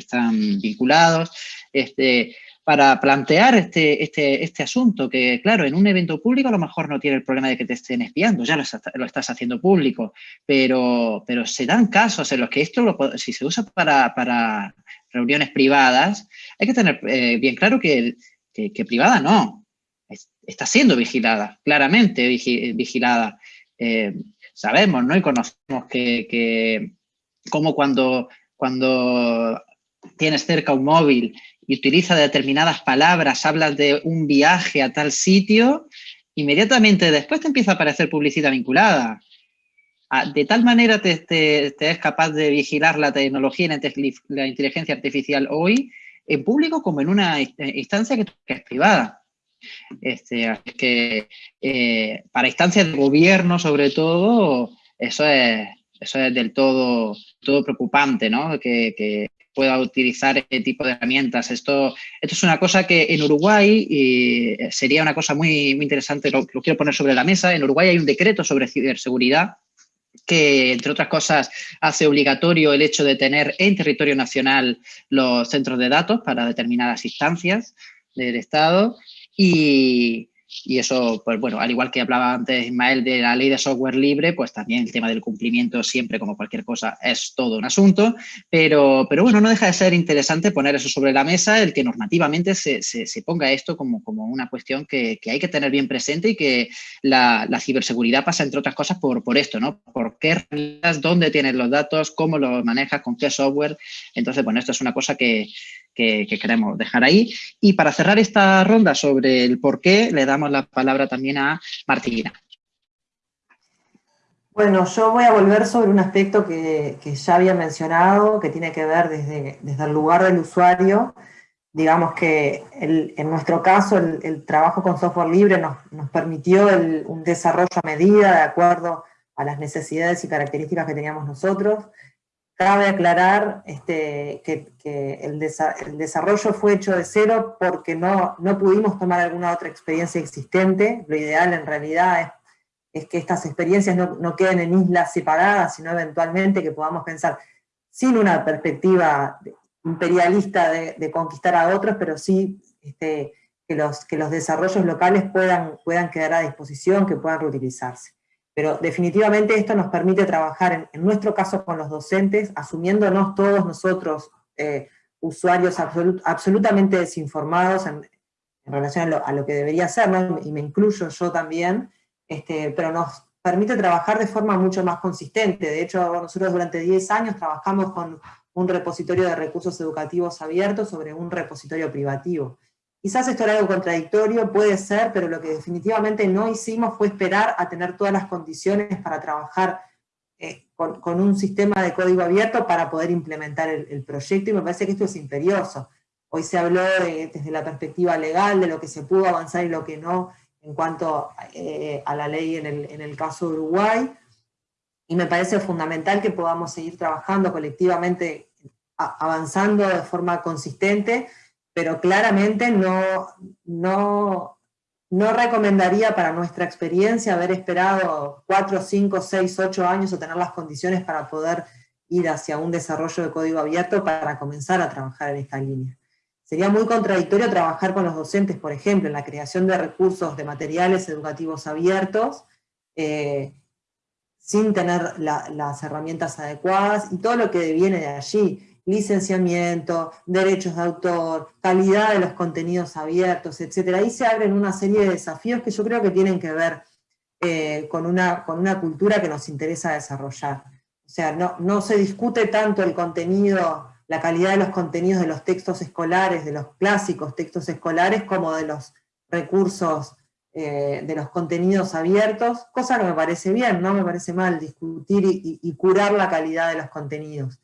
están vinculados, este, para plantear este, este, este asunto, que claro, en un evento público a lo mejor no tiene el problema de que te estén espiando, ya lo, estás haciendo público, pero, pero se dan casos en los que esto, si se usa para, reuniones privadas, hay que tener eh, bien claro que, que, privada no, está siendo vigilada, claramente vigilada. Eh, sabemos, ¿no? Y conocemos que, que como cuando, cuando tienes cerca un móvil y utiliza determinadas palabras, hablas de un viaje a tal sitio, inmediatamente después te empieza a aparecer publicidad vinculada. Ah, de tal manera te, es capaz de vigilar la tecnología y la inteligencia artificial hoy, en público como en una instancia que, es privada. Este, que eh, para instancias de gobierno, sobre todo, eso es, eso es del todo, todo preocupante, ¿no? que, pueda utilizar este tipo de herramientas. Esto, esto es una cosa que en Uruguay y sería una cosa muy, muy interesante, lo, lo quiero poner sobre la mesa. En Uruguay hay un decreto sobre ciberseguridad que, entre otras cosas, hace obligatorio el hecho de tener en territorio nacional los centros de datos para determinadas instancias del Estado y, y eso, pues bueno, al igual que hablaba antes Ismael de la ley de software libre, pues también el tema del cumplimiento siempre, como cualquier cosa, es todo un asunto, pero, pero bueno, no deja de ser interesante poner eso sobre la mesa, el que normativamente se, se, ponga esto como, como una cuestión que, que, hay que tener bien presente y que la, la, ciberseguridad pasa, entre otras cosas, por, por esto, ¿no? Por qué herramientas, dónde tienes los datos, cómo los manejas, con qué software. Entonces, bueno, esto es una cosa que, que, queremos dejar ahí. Y para cerrar esta ronda sobre el por qué, le damos la palabra también a Martina. Bueno, yo voy a volver sobre un aspecto que, ya había mencionado, que tiene que ver desde, desde el lugar del usuario. Digamos que en nuestro caso el, trabajo con software libre nos, nos permitió un desarrollo a medida de acuerdo a las necesidades y características que teníamos nosotros. Cabe aclarar este, que, el, desarrollo fue hecho de cero porque no, no pudimos tomar alguna otra experiencia existente. Lo ideal en realidad es, que estas experiencias no, queden en islas separadas, sino eventualmente que podamos pensar sin una perspectiva imperialista de, conquistar a otros, pero sí este, que, los, que los desarrollos locales puedan, puedan quedar a disposición, que puedan reutilizarse. Pero definitivamente esto nos permite trabajar, en, nuestro caso con los docentes, asumiéndonos todos nosotros eh, usuarios absolutamente desinformados en, relación a lo, que debería ser, y me incluyo yo también, este, pero nos permite trabajar de forma mucho más consistente. De hecho, nosotros durante 10 años trabajamos con un repositorio de recursos educativos abiertos sobre un repositorio privativo. Quizás esto era algo contradictorio, puede ser, pero lo que definitivamente no hicimos fue esperar a tener todas las condiciones para trabajar eh, con, un sistema de código abierto para poder implementar el, proyecto, y me parece que esto es imperioso. Hoy se habló desde la perspectiva legal de lo que se pudo avanzar y lo que no en cuanto eh, a la ley en el, caso de Uruguay, y me parece fundamental que podamos seguir trabajando colectivamente, avanzando de forma consistente, pero claramente no, no, no recomendaría para nuestra experiencia haber esperado 4, 5, 6, 8 años o tener las condiciones para poder ir hacia un desarrollo de código abierto para comenzar a trabajar en esta línea. Sería muy contradictorio trabajar con los docentes, por ejemplo, en la creación de recursos de materiales educativos abiertos, eh, sin tener las herramientas adecuadas y todo lo que viene de allí licenciamiento, derechos de autor, calidad de los contenidos abiertos, etc. Ahí se abren una serie de desafíos que yo creo que tienen que ver eh, con, una, con una cultura que nos interesa desarrollar. O sea, no, no se discute tanto el contenido, la calidad de los contenidos de los textos escolares, de los clásicos textos escolares, como de los recursos eh, de los contenidos abiertos, cosa que me parece bien, no me parece mal discutir y, curar la calidad de los contenidos.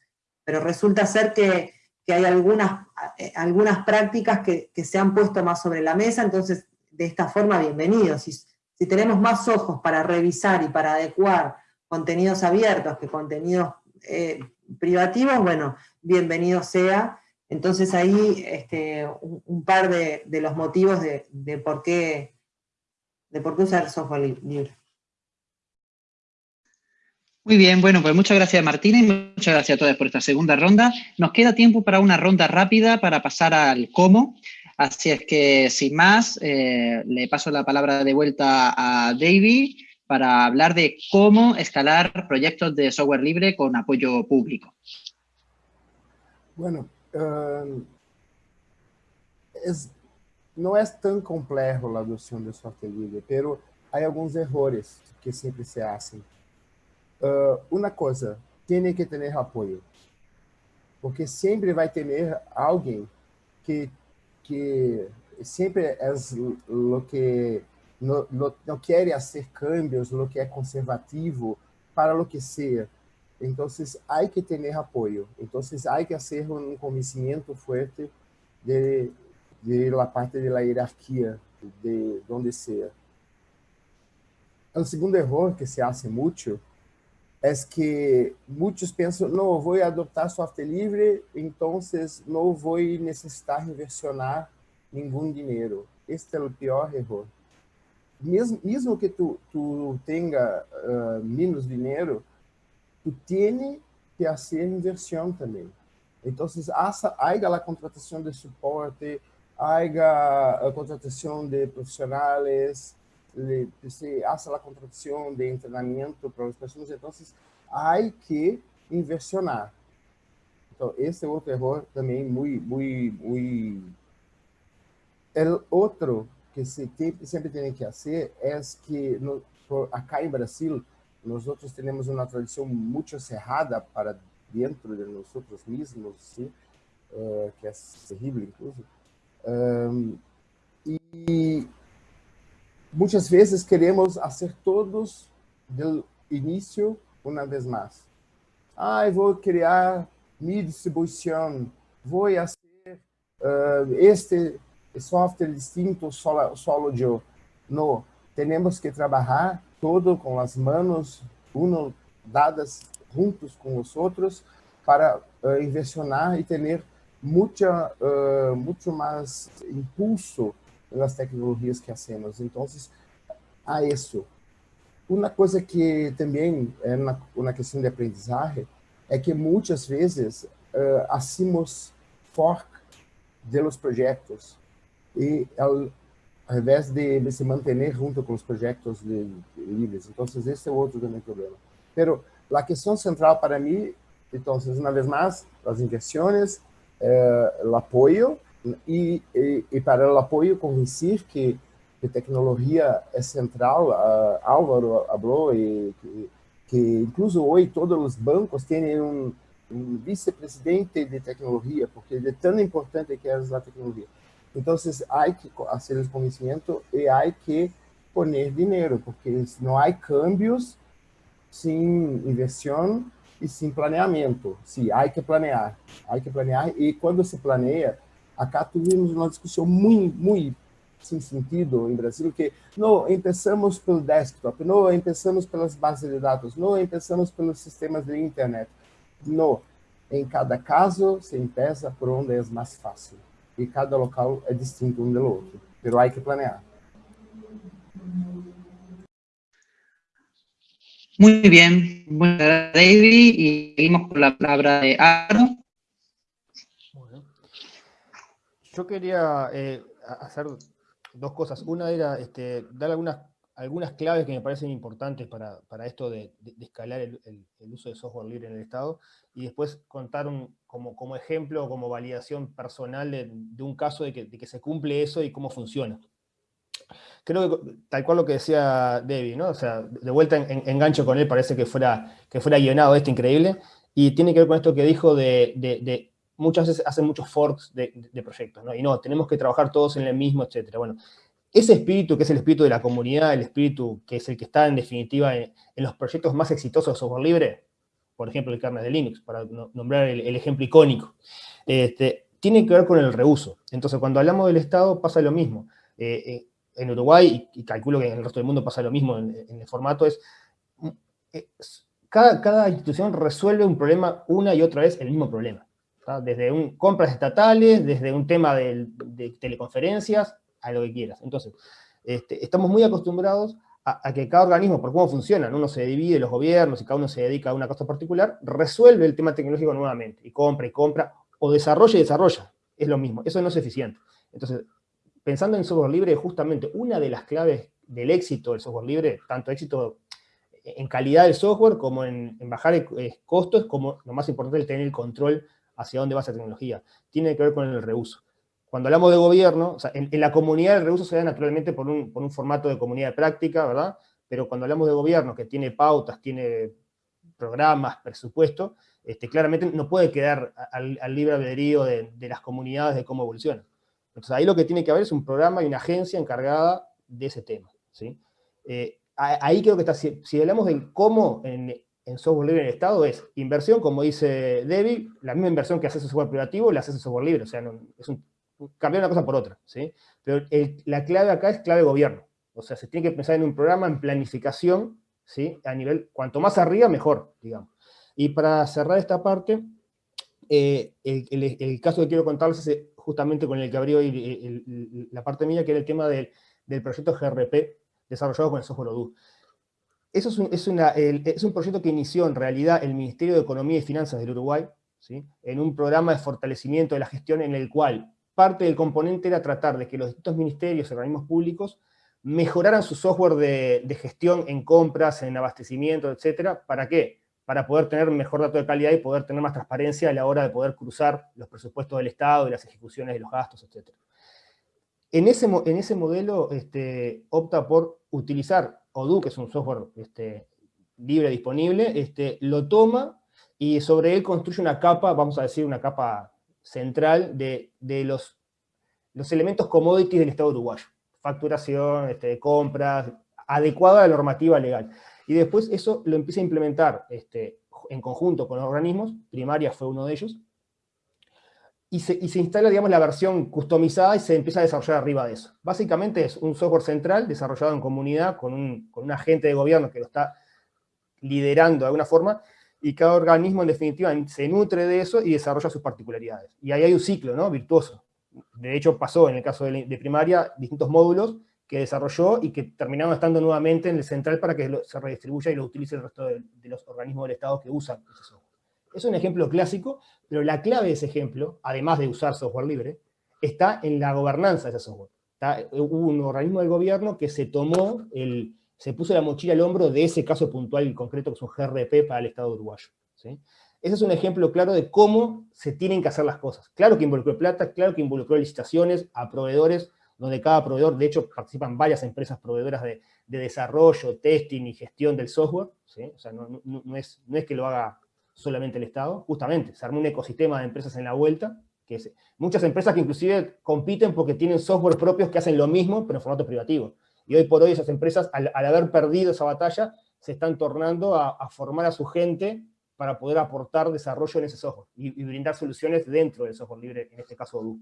Pero resulta ser que, hay algunas, eh, algunas prácticas que, se han puesto más sobre la mesa, entonces de esta forma, bienvenidos. Si, si tenemos más ojos para revisar y para adecuar contenidos abiertos que contenidos eh, privativos, bueno, bienvenido sea. Entonces ahí este, un, par de, los motivos de, de por qué de por qué usar software libre. Muy bien, bueno, pues muchas gracias Martina y muchas gracias a todos por esta segunda ronda. Nos queda tiempo para una ronda rápida para pasar al cómo. Así es que, sin más, eh, le paso la palabra de vuelta a David para hablar de cómo escalar proyectos de software libre con apoyo público. Bueno, um, es, não é tão complexo a adoção de software livre, pero há alguns erros que sempre se fazem. Uh, uma coisa, tem que ter apoio, porque sempre vai ter alguém que que sempre é o que não, não quer fazer cambios, o que é conservativo para o que seja. Então, há que ter apoio. Então, há que fazer um convencimento forte de de la parte de la jerarquía de donde sea. El segundo error que se hace mucho es que muchos piensan, no, voy a adoptar software libre, entonces no voy a necesitar inversionar ningún dinero. Este es el peor error. Mesmo, mesmo que tu, tu tenha uh, menos dinheiro, tu tienes que fazer inversión também. Então, há a contratação de suporte, haya contratación de profesionales, se hace la contratación de entrenamiento para las personas, entonces hay que inversionar. Entonces, ese otro error también muy, muy, muy... El otro que se siempre tiene que hacer es que no, acá en Brasil nosotros tenemos una tradición mucho cerrada para dentro de nosotros mismos, ¿sí? Uh, que es terrible incluso, Um, e muitas vezes queremos fazer todos do início uma vez mais. Ah, eu vou criar minha distribuição, vou fazer uh, este software distinto solo, solo eu. Não, temos que trabalhar todo com as mãos, uno dadas juntos com os outros, para uh, e ter mucha, uh, mucho más impulso nas tecnologias que hacemos. Então, a isso. Uma coisa que também é uma, uma questão de aprendizagem é que muitas vezes uh, hacemos fork de los projetos e ao, ao invés de, de, se manter junto com os projetos de, de livres. Então, esse é outro também problema. Pero a questão central para mim, então, uma vez mais, as inversões, eh, el apoyo y, y, y, para el apoyo convencer que, que tecnología es central. Uh, Álvaro habló y que, que, incluso hoy todos los bancos tienen un, un vicepresidente de tecnología, porque de tan importante que es la tecnología. Entonces hay que hacer el convencimiento y hay que poner dinero, porque no hay cambios sin inversión e sim planeamento. Sim, há que planear, há que planear e quando se planeia, acá tivemos uma discussão muito, muito sem sentido em Brasil que não começamos pelo desktop, não começamos pelas bases de dados, não começamos pelos sistemas de internet. Não, em cada caso se empieza por onde é mais fácil e cada local é distinto um do outro, mas há que planear. Muy bien, gracias David y seguimos con la palabra de Aro. Yo quería eh, hacer dos cosas. Una era este, dar algunas, claves que me parecen importantes para, esto de, escalar el, uso de software libre en el Estado, y después contar como, como ejemplo, como validación personal de, un caso de que, se cumple eso y cómo funciona. Creo que, tal cual lo que decía Debbie, ¿no? O sea, de vuelta en, engancho con él, parece que fuera, que fuera guionado esto increíble, y tiene que ver con esto que dijo de, muchas veces hacen muchos forks de, proyectos, ¿no? Y no, tenemos que trabajar todos en el mismo, etcétera. Bueno, ese espíritu, que es el espíritu de la comunidad, el espíritu que es el que está en definitiva en, los proyectos más exitosos de software libre, por ejemplo el kernel de Linux, para nombrar el, ejemplo icónico, este, tiene que ver con el reuso. Entonces, cuando hablamos del Estado pasa lo mismo. Eh, eh, en Uruguay, y, calculo que en el resto del mundo pasa lo mismo en, el formato, es, eh, cada, cada, institución resuelve un problema una y otra vez el mismo problema. Desde compras estatales, desde un tema de teleconferencias, a lo que quieras. Entonces, este, estamos muy acostumbrados a, que cada organismo, por cómo funcionan, uno se divide los gobiernos y cada uno se dedica a una cosa particular, resuelve el tema tecnológico nuevamente, y compra y compra, o desarrolla y desarrolla, es lo mismo, eso no es eficiente. Entonces, pensando en software libre, justamente una de las claves del éxito del software libre, tanto éxito en calidad del software, como en, bajar eh, costos, como lo más importante, el tener el control hacia dónde va esa tecnología. Tiene que ver con el reuso cuando hablamos de gobierno, en, la comunidad el reuso se da naturalmente por un, formato de comunidad de práctica, ¿verdad? Pero cuando hablamos de gobierno, que tiene pautas, tiene programas, presupuesto, este, claramente no puede quedar al, libre albedrío de, las comunidades de cómo evolucionan. Entonces ahí lo que tiene que haber es un programa y una agencia encargada de ese tema. ¿sí? Eh, ahí creo que está, si, hablamos de cómo software libre en el Estado, es inversión, como dice Debbie, la misma inversión que hace el software privativo, la hace el software libre, o sea, es cambiar una cosa por otra, ¿sí? Pero la clave acá es clave gobierno. O sea, se tiene que pensar en un programa, en planificación, ¿sí? A nivel, cuanto más arriba, mejor, digamos. Y para cerrar esta parte, eh, el, caso que quiero contarles es justamente con el que abrió la parte mía, que era el tema del, proyecto GRP desarrollado con el software Odoo. Eso es un, es un proyecto que inició en realidad el Ministerio de Economía y Finanzas del Uruguay, ¿sí? en un programa de fortalecimiento de la gestión en el cual parte del componente era tratar de que los distintos ministerios y organismos públicos mejoraran su software de, gestión en compras, en abastecimiento, etcétera. ¿Para qué? Para poder tener mejor dato de calidad y poder tener más transparencia a la hora de poder cruzar los presupuestos del Estado y las ejecuciones de los gastos, etcétera. En ese, en ese modelo este, opta por utilizar Odoo, que es un software este, libre disponible, este, lo toma y sobre él construye una capa, vamos a decir una capa central de, los, elementos commodities del Estado uruguayo. Facturación, este, compras, adecuada a la normativa legal. Y después eso lo empieza a implementar este, en conjunto con los organismos, Primaria fue uno de ellos, y se, instala, digamos, la versión customizada y se empieza a desarrollar arriba de eso. Básicamente es un software central desarrollado en comunidad con un, con agente de gobierno que lo está liderando de alguna forma, y cada organismo en definitiva se nutre de eso y desarrolla sus particularidades. Y ahí hay un ciclo ¿no? virtuoso. De hecho pasó en el caso de, primaria distintos módulos que desarrolló y que terminaron estando nuevamente en el central para que se redistribuya y lo utilice el resto de, los organismos del Estado que usan ese software. Es un ejemplo clásico, pero la clave de ese ejemplo, además de usar software libre, está en la gobernanza de ese software. Hubo un organismo del gobierno que se tomó el, se puso la mochila al hombro de ese caso puntual y concreto que es un GRP para el Estado uruguayo. Ese es un ejemplo claro de cómo se tienen que hacer las cosas. Claro que involucró plata, claro que involucró licitaciones a proveedores, donde cada proveedor, de hecho, participan varias empresas proveedoras de, desarrollo, testing y gestión del software. O sea, no es que lo haga solamente el Estado, justamente, se armó un ecosistema de empresas en la vuelta, que muchas empresas que inclusive compiten porque tienen software propios que hacen lo mismo, pero en formato privativo. Y hoy por hoy esas empresas, al, haber perdido esa batalla, se están tornando a, formar a su gente para poder aportar desarrollo en ese software y, brindar soluciones dentro del software libre, en este caso Odoo.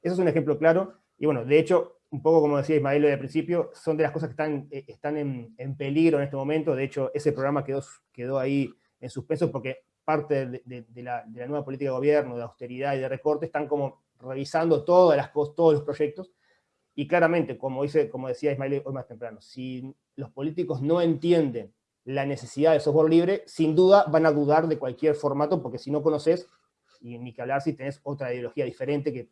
Eso es un ejemplo claro, y bueno, de hecho, un poco como decía Ismael al principio, son de las cosas que están, eh, están en, peligro en este momento, de hecho, ese programa quedó, quedó ahí en suspenso porque parte de, la, de, la, nueva política de gobierno, de austeridad y de recorte, están como revisando todas las, todos los proyectos, y claramente, como, dice, como decía Ismael hoy más temprano, si los políticos no entienden la necesidad de software libre, sin duda van a dudar de cualquier formato, porque si no conoces, y ni que hablar si tenés otra ideología diferente, que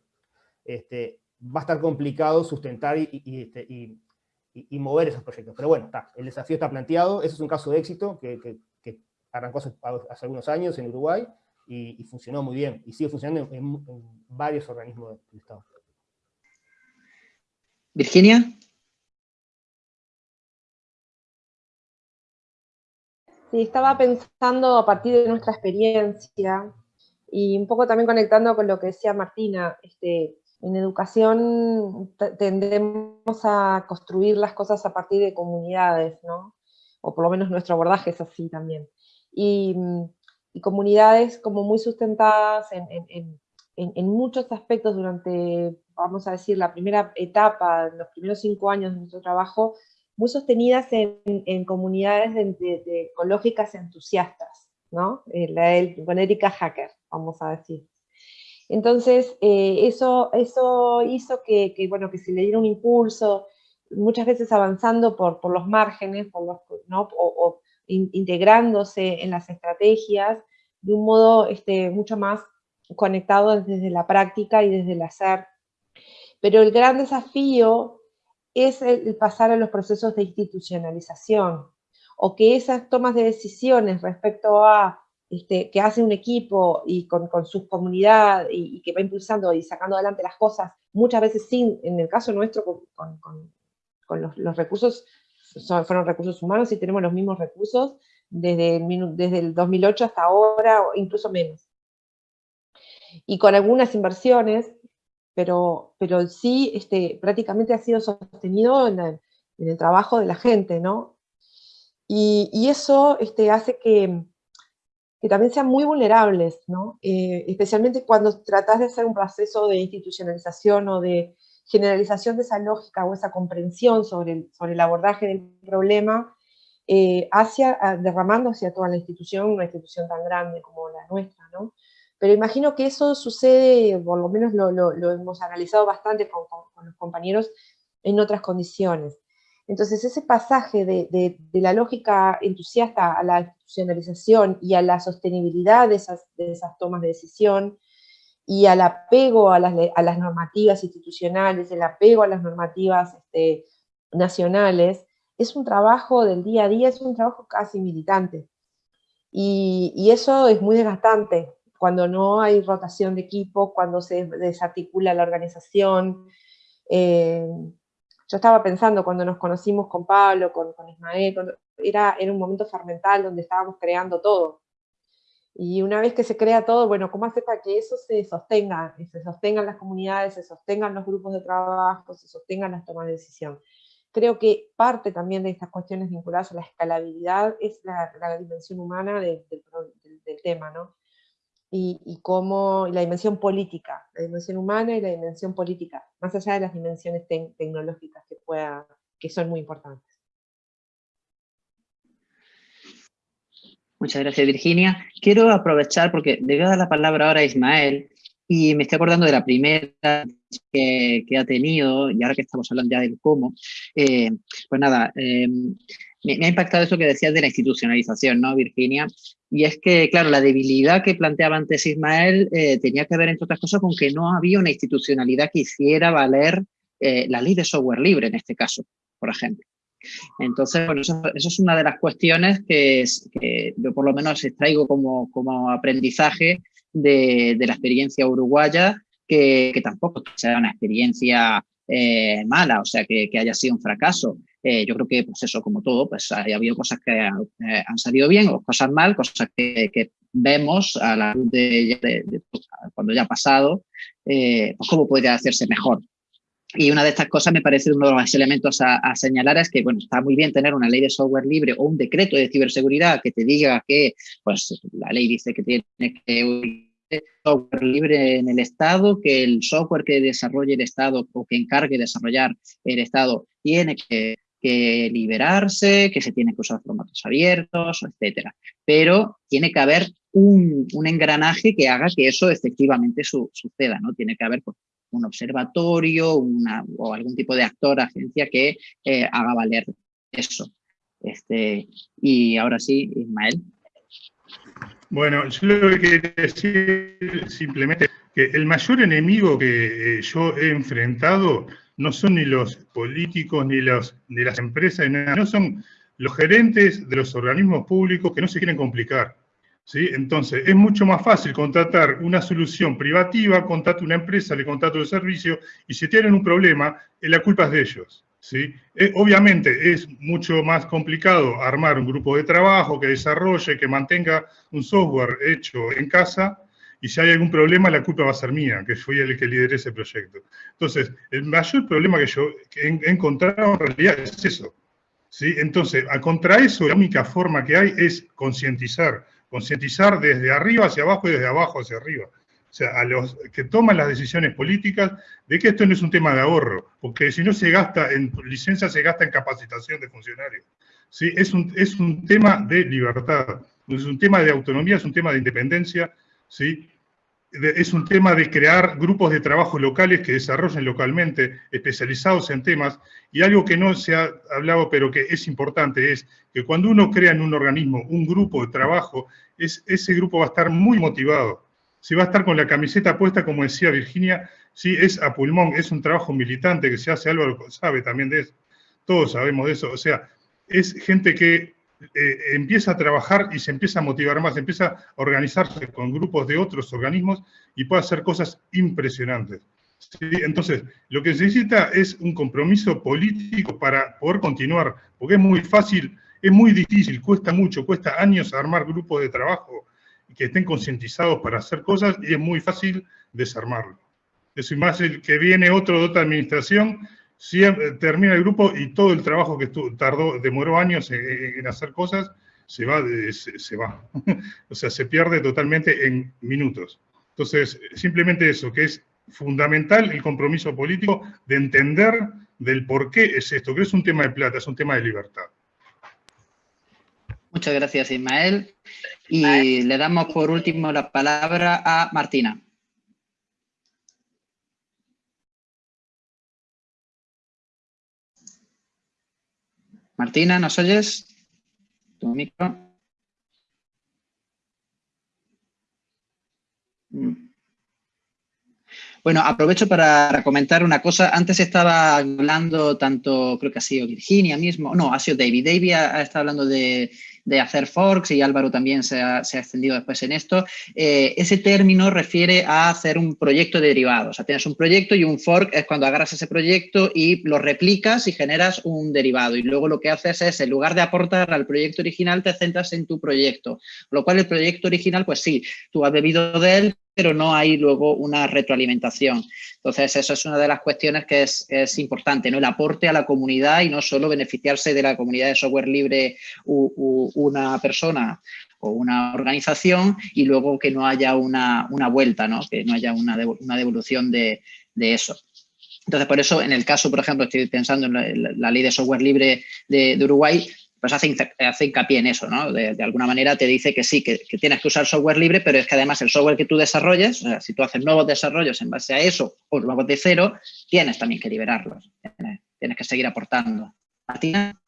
este, va a estar complicado sustentar y, este, y, mover esos proyectos. Pero bueno, está, el desafío está planteado, ese es un caso de éxito que, que, arrancó hace, algunos años en Uruguay y, funcionó muy bien, y sigue funcionando en, varios organismos del Estado. Virginia. Sí, estaba pensando a partir de nuestra experiencia y un poco también conectando con lo que decía Martina, este, en educación tendemos a construir las cosas a partir de comunidades, ¿no? O por lo menos nuestro abordaje es así también. Y, comunidades como muy sustentadas en, muchos aspectos durante, vamos a decir, la primera etapa, los primeros cinco años de nuestro trabajo, muy sostenidas en, comunidades ecológicas entusiastas, ¿no? Eh, la, con Erika Hacker, vamos a decir. Entonces, eh, eso, eso hizo que, bueno, que se le diera un impulso, muchas veces avanzando por, por los márgenes, por los, ¿no? Integrándose en las estrategias de un modo este, mucho más conectado desde la práctica y desde el hacer. Pero el gran desafío es el pasar a los procesos de institucionalización, o que esas tomas de decisiones respecto a este, que hace un equipo y con, con su comunidad y, que va impulsando y sacando adelante las cosas, muchas veces sin, en el caso nuestro, con, con los, los, recursos, fueron recursos humanos y tenemos los mismos recursos desde el, desde el 2008 hasta ahora, o incluso menos. Y con algunas inversiones, pero, pero sí este, prácticamente ha sido sostenido en el, en el trabajo de la gente, ¿no? Y, y eso este, hace que, que también sean muy vulnerables, ¿no? Eh, especialmente cuando tratas de hacer un proceso de institucionalización o de generalización de esa lógica o esa comprensión sobre el, sobre el abordaje del problema, eh, hacia, derramando hacia toda la institución, una institución tan grande como la nuestra, ¿no? Pero imagino que eso sucede, por lo menos lo, lo, hemos analizado bastante con, los compañeros, en otras condiciones. Entonces ese pasaje de, la lógica entusiasta a la institucionalización y a la sostenibilidad de esas, tomas de decisión y al apego a las, normativas institucionales, el apego a las normativas este, nacionales, es un trabajo del día a día, es un trabajo casi militante. Y, eso es muy desgastante, cuando no hay rotación de equipo, cuando se desarticula la organización, eh, yo estaba pensando cuando nos conocimos con Pablo, con, Ismael, era, era un momento fermental donde estábamos creando todo. Y una vez que se crea todo, bueno, ¿cómo hacer para que eso se sostenga? Se sostengan las comunidades, se sostengan los grupos de trabajo, se sostengan las tomas de decisión. Creo que parte también de estas cuestiones vinculadas a la escalabilidad es la, dimensión humana del, tema, ¿no? y, y cómo la dimensión política, la dimensión humana y la dimensión política, más allá de las dimensiones tecnológicas que, pueda, que son muy importantes. Muchas gracias, Virginia. Quiero aprovechar, porque le voy a dar la palabra ahora a Ismael, y me estoy acordando de la primera que, ha tenido, y ahora que estamos hablando ya del cómo, eh, pues nada, eh, me, ha impactado eso que decías de la institucionalización, ¿no, Virginia? Y es que, claro, la debilidad que planteaba antes Ismael eh, tenía que ver, entre otras cosas, con que no había una institucionalidad que hiciera valer la ley de software libre, en este caso, por ejemplo. Entonces, bueno, eso, es una de las cuestiones que, yo por lo menos extraigo como, como aprendizaje de, la experiencia uruguaya, que, tampoco sea una experiencia eh, mala, o sea, que, haya sido un fracaso. Eh, yo creo que, pues eso, como todo, pues ha habido cosas que eh, han salido bien o cosas mal, cosas que, vemos a la luz de, cuando ya ha pasado, pues cómo podría hacerse mejor. Y una de estas cosas me parece uno de los elementos a, señalar es que, bueno, está muy bien tener una ley de software libre o un decreto de ciberseguridad que te diga que, pues, la ley dice que tiene que software libre en el Estado, que el software que desarrolle el Estado o que encargue de desarrollar el Estado tiene que, liberarse, que se tiene que usar formatos abiertos, etcétera. Pero tiene que haber un, engranaje que haga que eso efectivamente suceda, ¿no? Tiene que haber pues, un observatorio una, o algún tipo de actor, agencia que eh, haga valer eso. Este, y ahora sí, Ismael. Bueno, yo lo que quería decir simplemente que el mayor enemigo que eh, yo he enfrentado no son ni los políticos, ni, los, las empresas, no son los gerentes de los organismos públicos que no se quieren complicar. Entonces, es mucho más fácil contratar una solución privativa, contratar una empresa, le contrato el servicio, y si tienen un problema, eh, la culpa es de ellos. Eh, obviamente es mucho más complicado armar un grupo de trabajo que desarrolle, que mantenga un software hecho en casa, y si hay algún problema, la culpa va a ser mía, que fui el que lideré ese proyecto. Entonces, el mayor problema que yo he encontrado en realidad es eso. Entonces, contra eso, la única forma que hay es concientizar. Concientizar desde arriba hacia abajo y desde abajo hacia arriba. O sea, a los que toman las decisiones políticas de que esto no es un tema de ahorro, porque si no se gasta en licencia, se gasta en capacitación de funcionarios. ¿sí? Es, un, es un tema de libertad, es un tema de autonomía, es un tema de independencia, ¿sí? Es un tema de crear grupos de trabajo locales que desarrollen localmente, especializados en temas, y algo que no se ha hablado, pero que es importante, es que cuando uno crea en un organismo un grupo de trabajo, es, ese grupo va a estar muy motivado, si va a estar con la camiseta puesta, como decía Virginia, sí, es a pulmón, es un trabajo militante que se hace, Álvaro sabe también de eso, todos sabemos de eso, o sea, es gente que eh, empieza a trabajar y se empieza a motivar más, empieza a organizarse con grupos de otros organismos y puede hacer cosas impresionantes. Entonces, lo que se necesita es un compromiso político para poder continuar, porque es muy fácil, es muy difícil, cuesta mucho, cuesta años armar grupos de trabajo que estén concientizados para hacer cosas y es muy fácil desarmarlo. Es más el que viene otro de otra administración, termina el grupo y todo el trabajo que tardó, demoró años en, hacer cosas, se va, se, va. <laughs> o sea, se pierde totalmente en minutos. Entonces, simplemente eso, que es fundamental el compromiso político de entender del por qué es esto, que es un tema de plata, es un tema de libertad. Muchas gracias, Ismael. Y le damos por último la palabra a Martina. Martina, ¿nos oyes? Tu micro. Mm. Bueno, aprovecho para comentar una cosa. Antes estaba hablando tanto, creo que ha sido Virginia mismo, no, ha sido David. David ha, estado hablando de, hacer forks y Álvaro también se ha, extendido después en esto. Eh, ese término refiere a hacer un proyecto derivado. O sea, tienes un proyecto y un fork es cuando agarras ese proyecto y lo replicas y generas un derivado. Y luego lo que haces es, en lugar de aportar al proyecto original, te centras en tu proyecto. Lo cual el proyecto original, pues sí, tú has bebido de él, pero no hay luego una retroalimentación. Entonces, eso es una de las cuestiones que es, importante, ¿no? El aporte a la comunidad y no solo beneficiarse de la comunidad de software libre una persona o una organización y luego que no haya una, vuelta, ¿no? Que no haya una, devolución de, eso. Entonces, por eso, en el caso, por ejemplo, estoy pensando en la, ley de software libre de Uruguay, pues hace, hace hincapié en eso, ¿no? De, alguna manera te dice que sí, que, tienes que usar software libre, pero es que además el software que tú desarrolles, o sea, si tú haces nuevos desarrollos en base a eso o nuevos de cero, tienes también que liberarlos, tienes, que seguir aportando. Martina.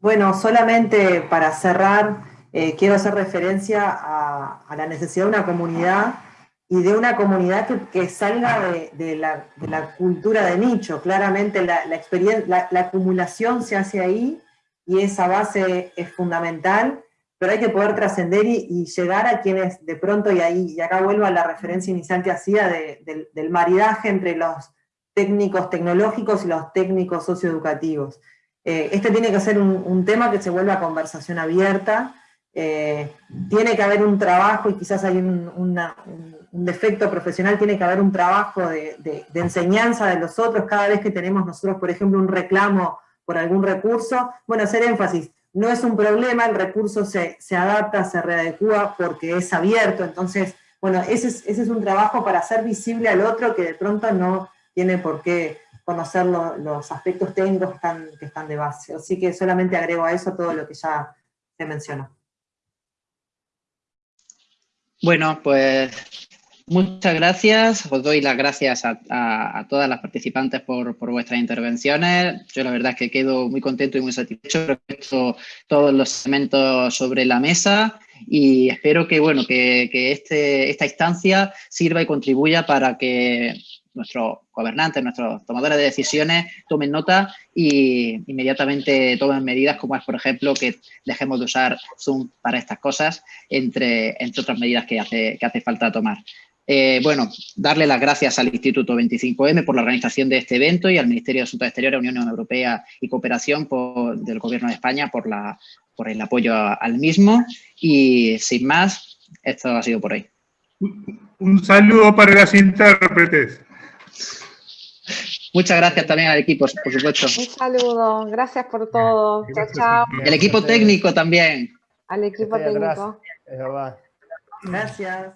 Bueno, solamente para cerrar, eh, quiero hacer referencia a la necesidad de una comunidad y de una comunidad que, salga de, la, cultura de nicho. Claramente la, experiencia, la, acumulación se hace ahí y esa base es fundamental, pero hay que poder trascender y, llegar a quienes de pronto, y ahí y acá vuelvo a la referencia inicial que hacía del maridaje entre los técnicos tecnológicos y los técnicos socioeducativos. Eh, este tiene que ser un, tema que se vuelva conversación abierta, eh, tiene que haber un trabajo y quizás hay un, defecto profesional, tiene que haber un trabajo de, enseñanza de los otros cada vez que tenemos nosotros, por ejemplo, un reclamo por algún recurso. Bueno, hacer énfasis, no es un problema, el recurso se, adapta, se readecua porque es abierto, entonces, bueno, ese es, un trabajo para hacer visible al otro que de pronto no tiene por qué conocer los aspectos técnicos que están, que están de base. Así que solamente agrego a eso todo lo que ya se mencionó. Bueno, pues Muchas gracias. Os doy las gracias a, todas las participantes por, vuestras intervenciones. Yo la verdad es que quedo muy contento y muy satisfecho. He puesto todos los elementos sobre la mesa y espero que, bueno, que, este, esta instancia sirva y contribuya para que nuestros gobernantes, nuestros tomadores de decisiones tomen nota y inmediatamente tomen medidas como es, por ejemplo, que dejemos de usar Zoom para estas cosas, entre, otras medidas que hace, que hace falta tomar. Eh, bueno, darle las gracias al Instituto 25M por la organización de este evento y al Ministerio de Asuntos Exteriores, Unión Europea y Cooperación del Gobierno de España por, la, por el apoyo al mismo. Y sin más, esto ha sido por hoy. Un saludo para las intérpretes. Muchas gracias también al equipo, por supuesto. Un saludo, gracias por todo. Chao, chao. El equipo técnico también. Al equipo técnico. Es verdad. Gracias.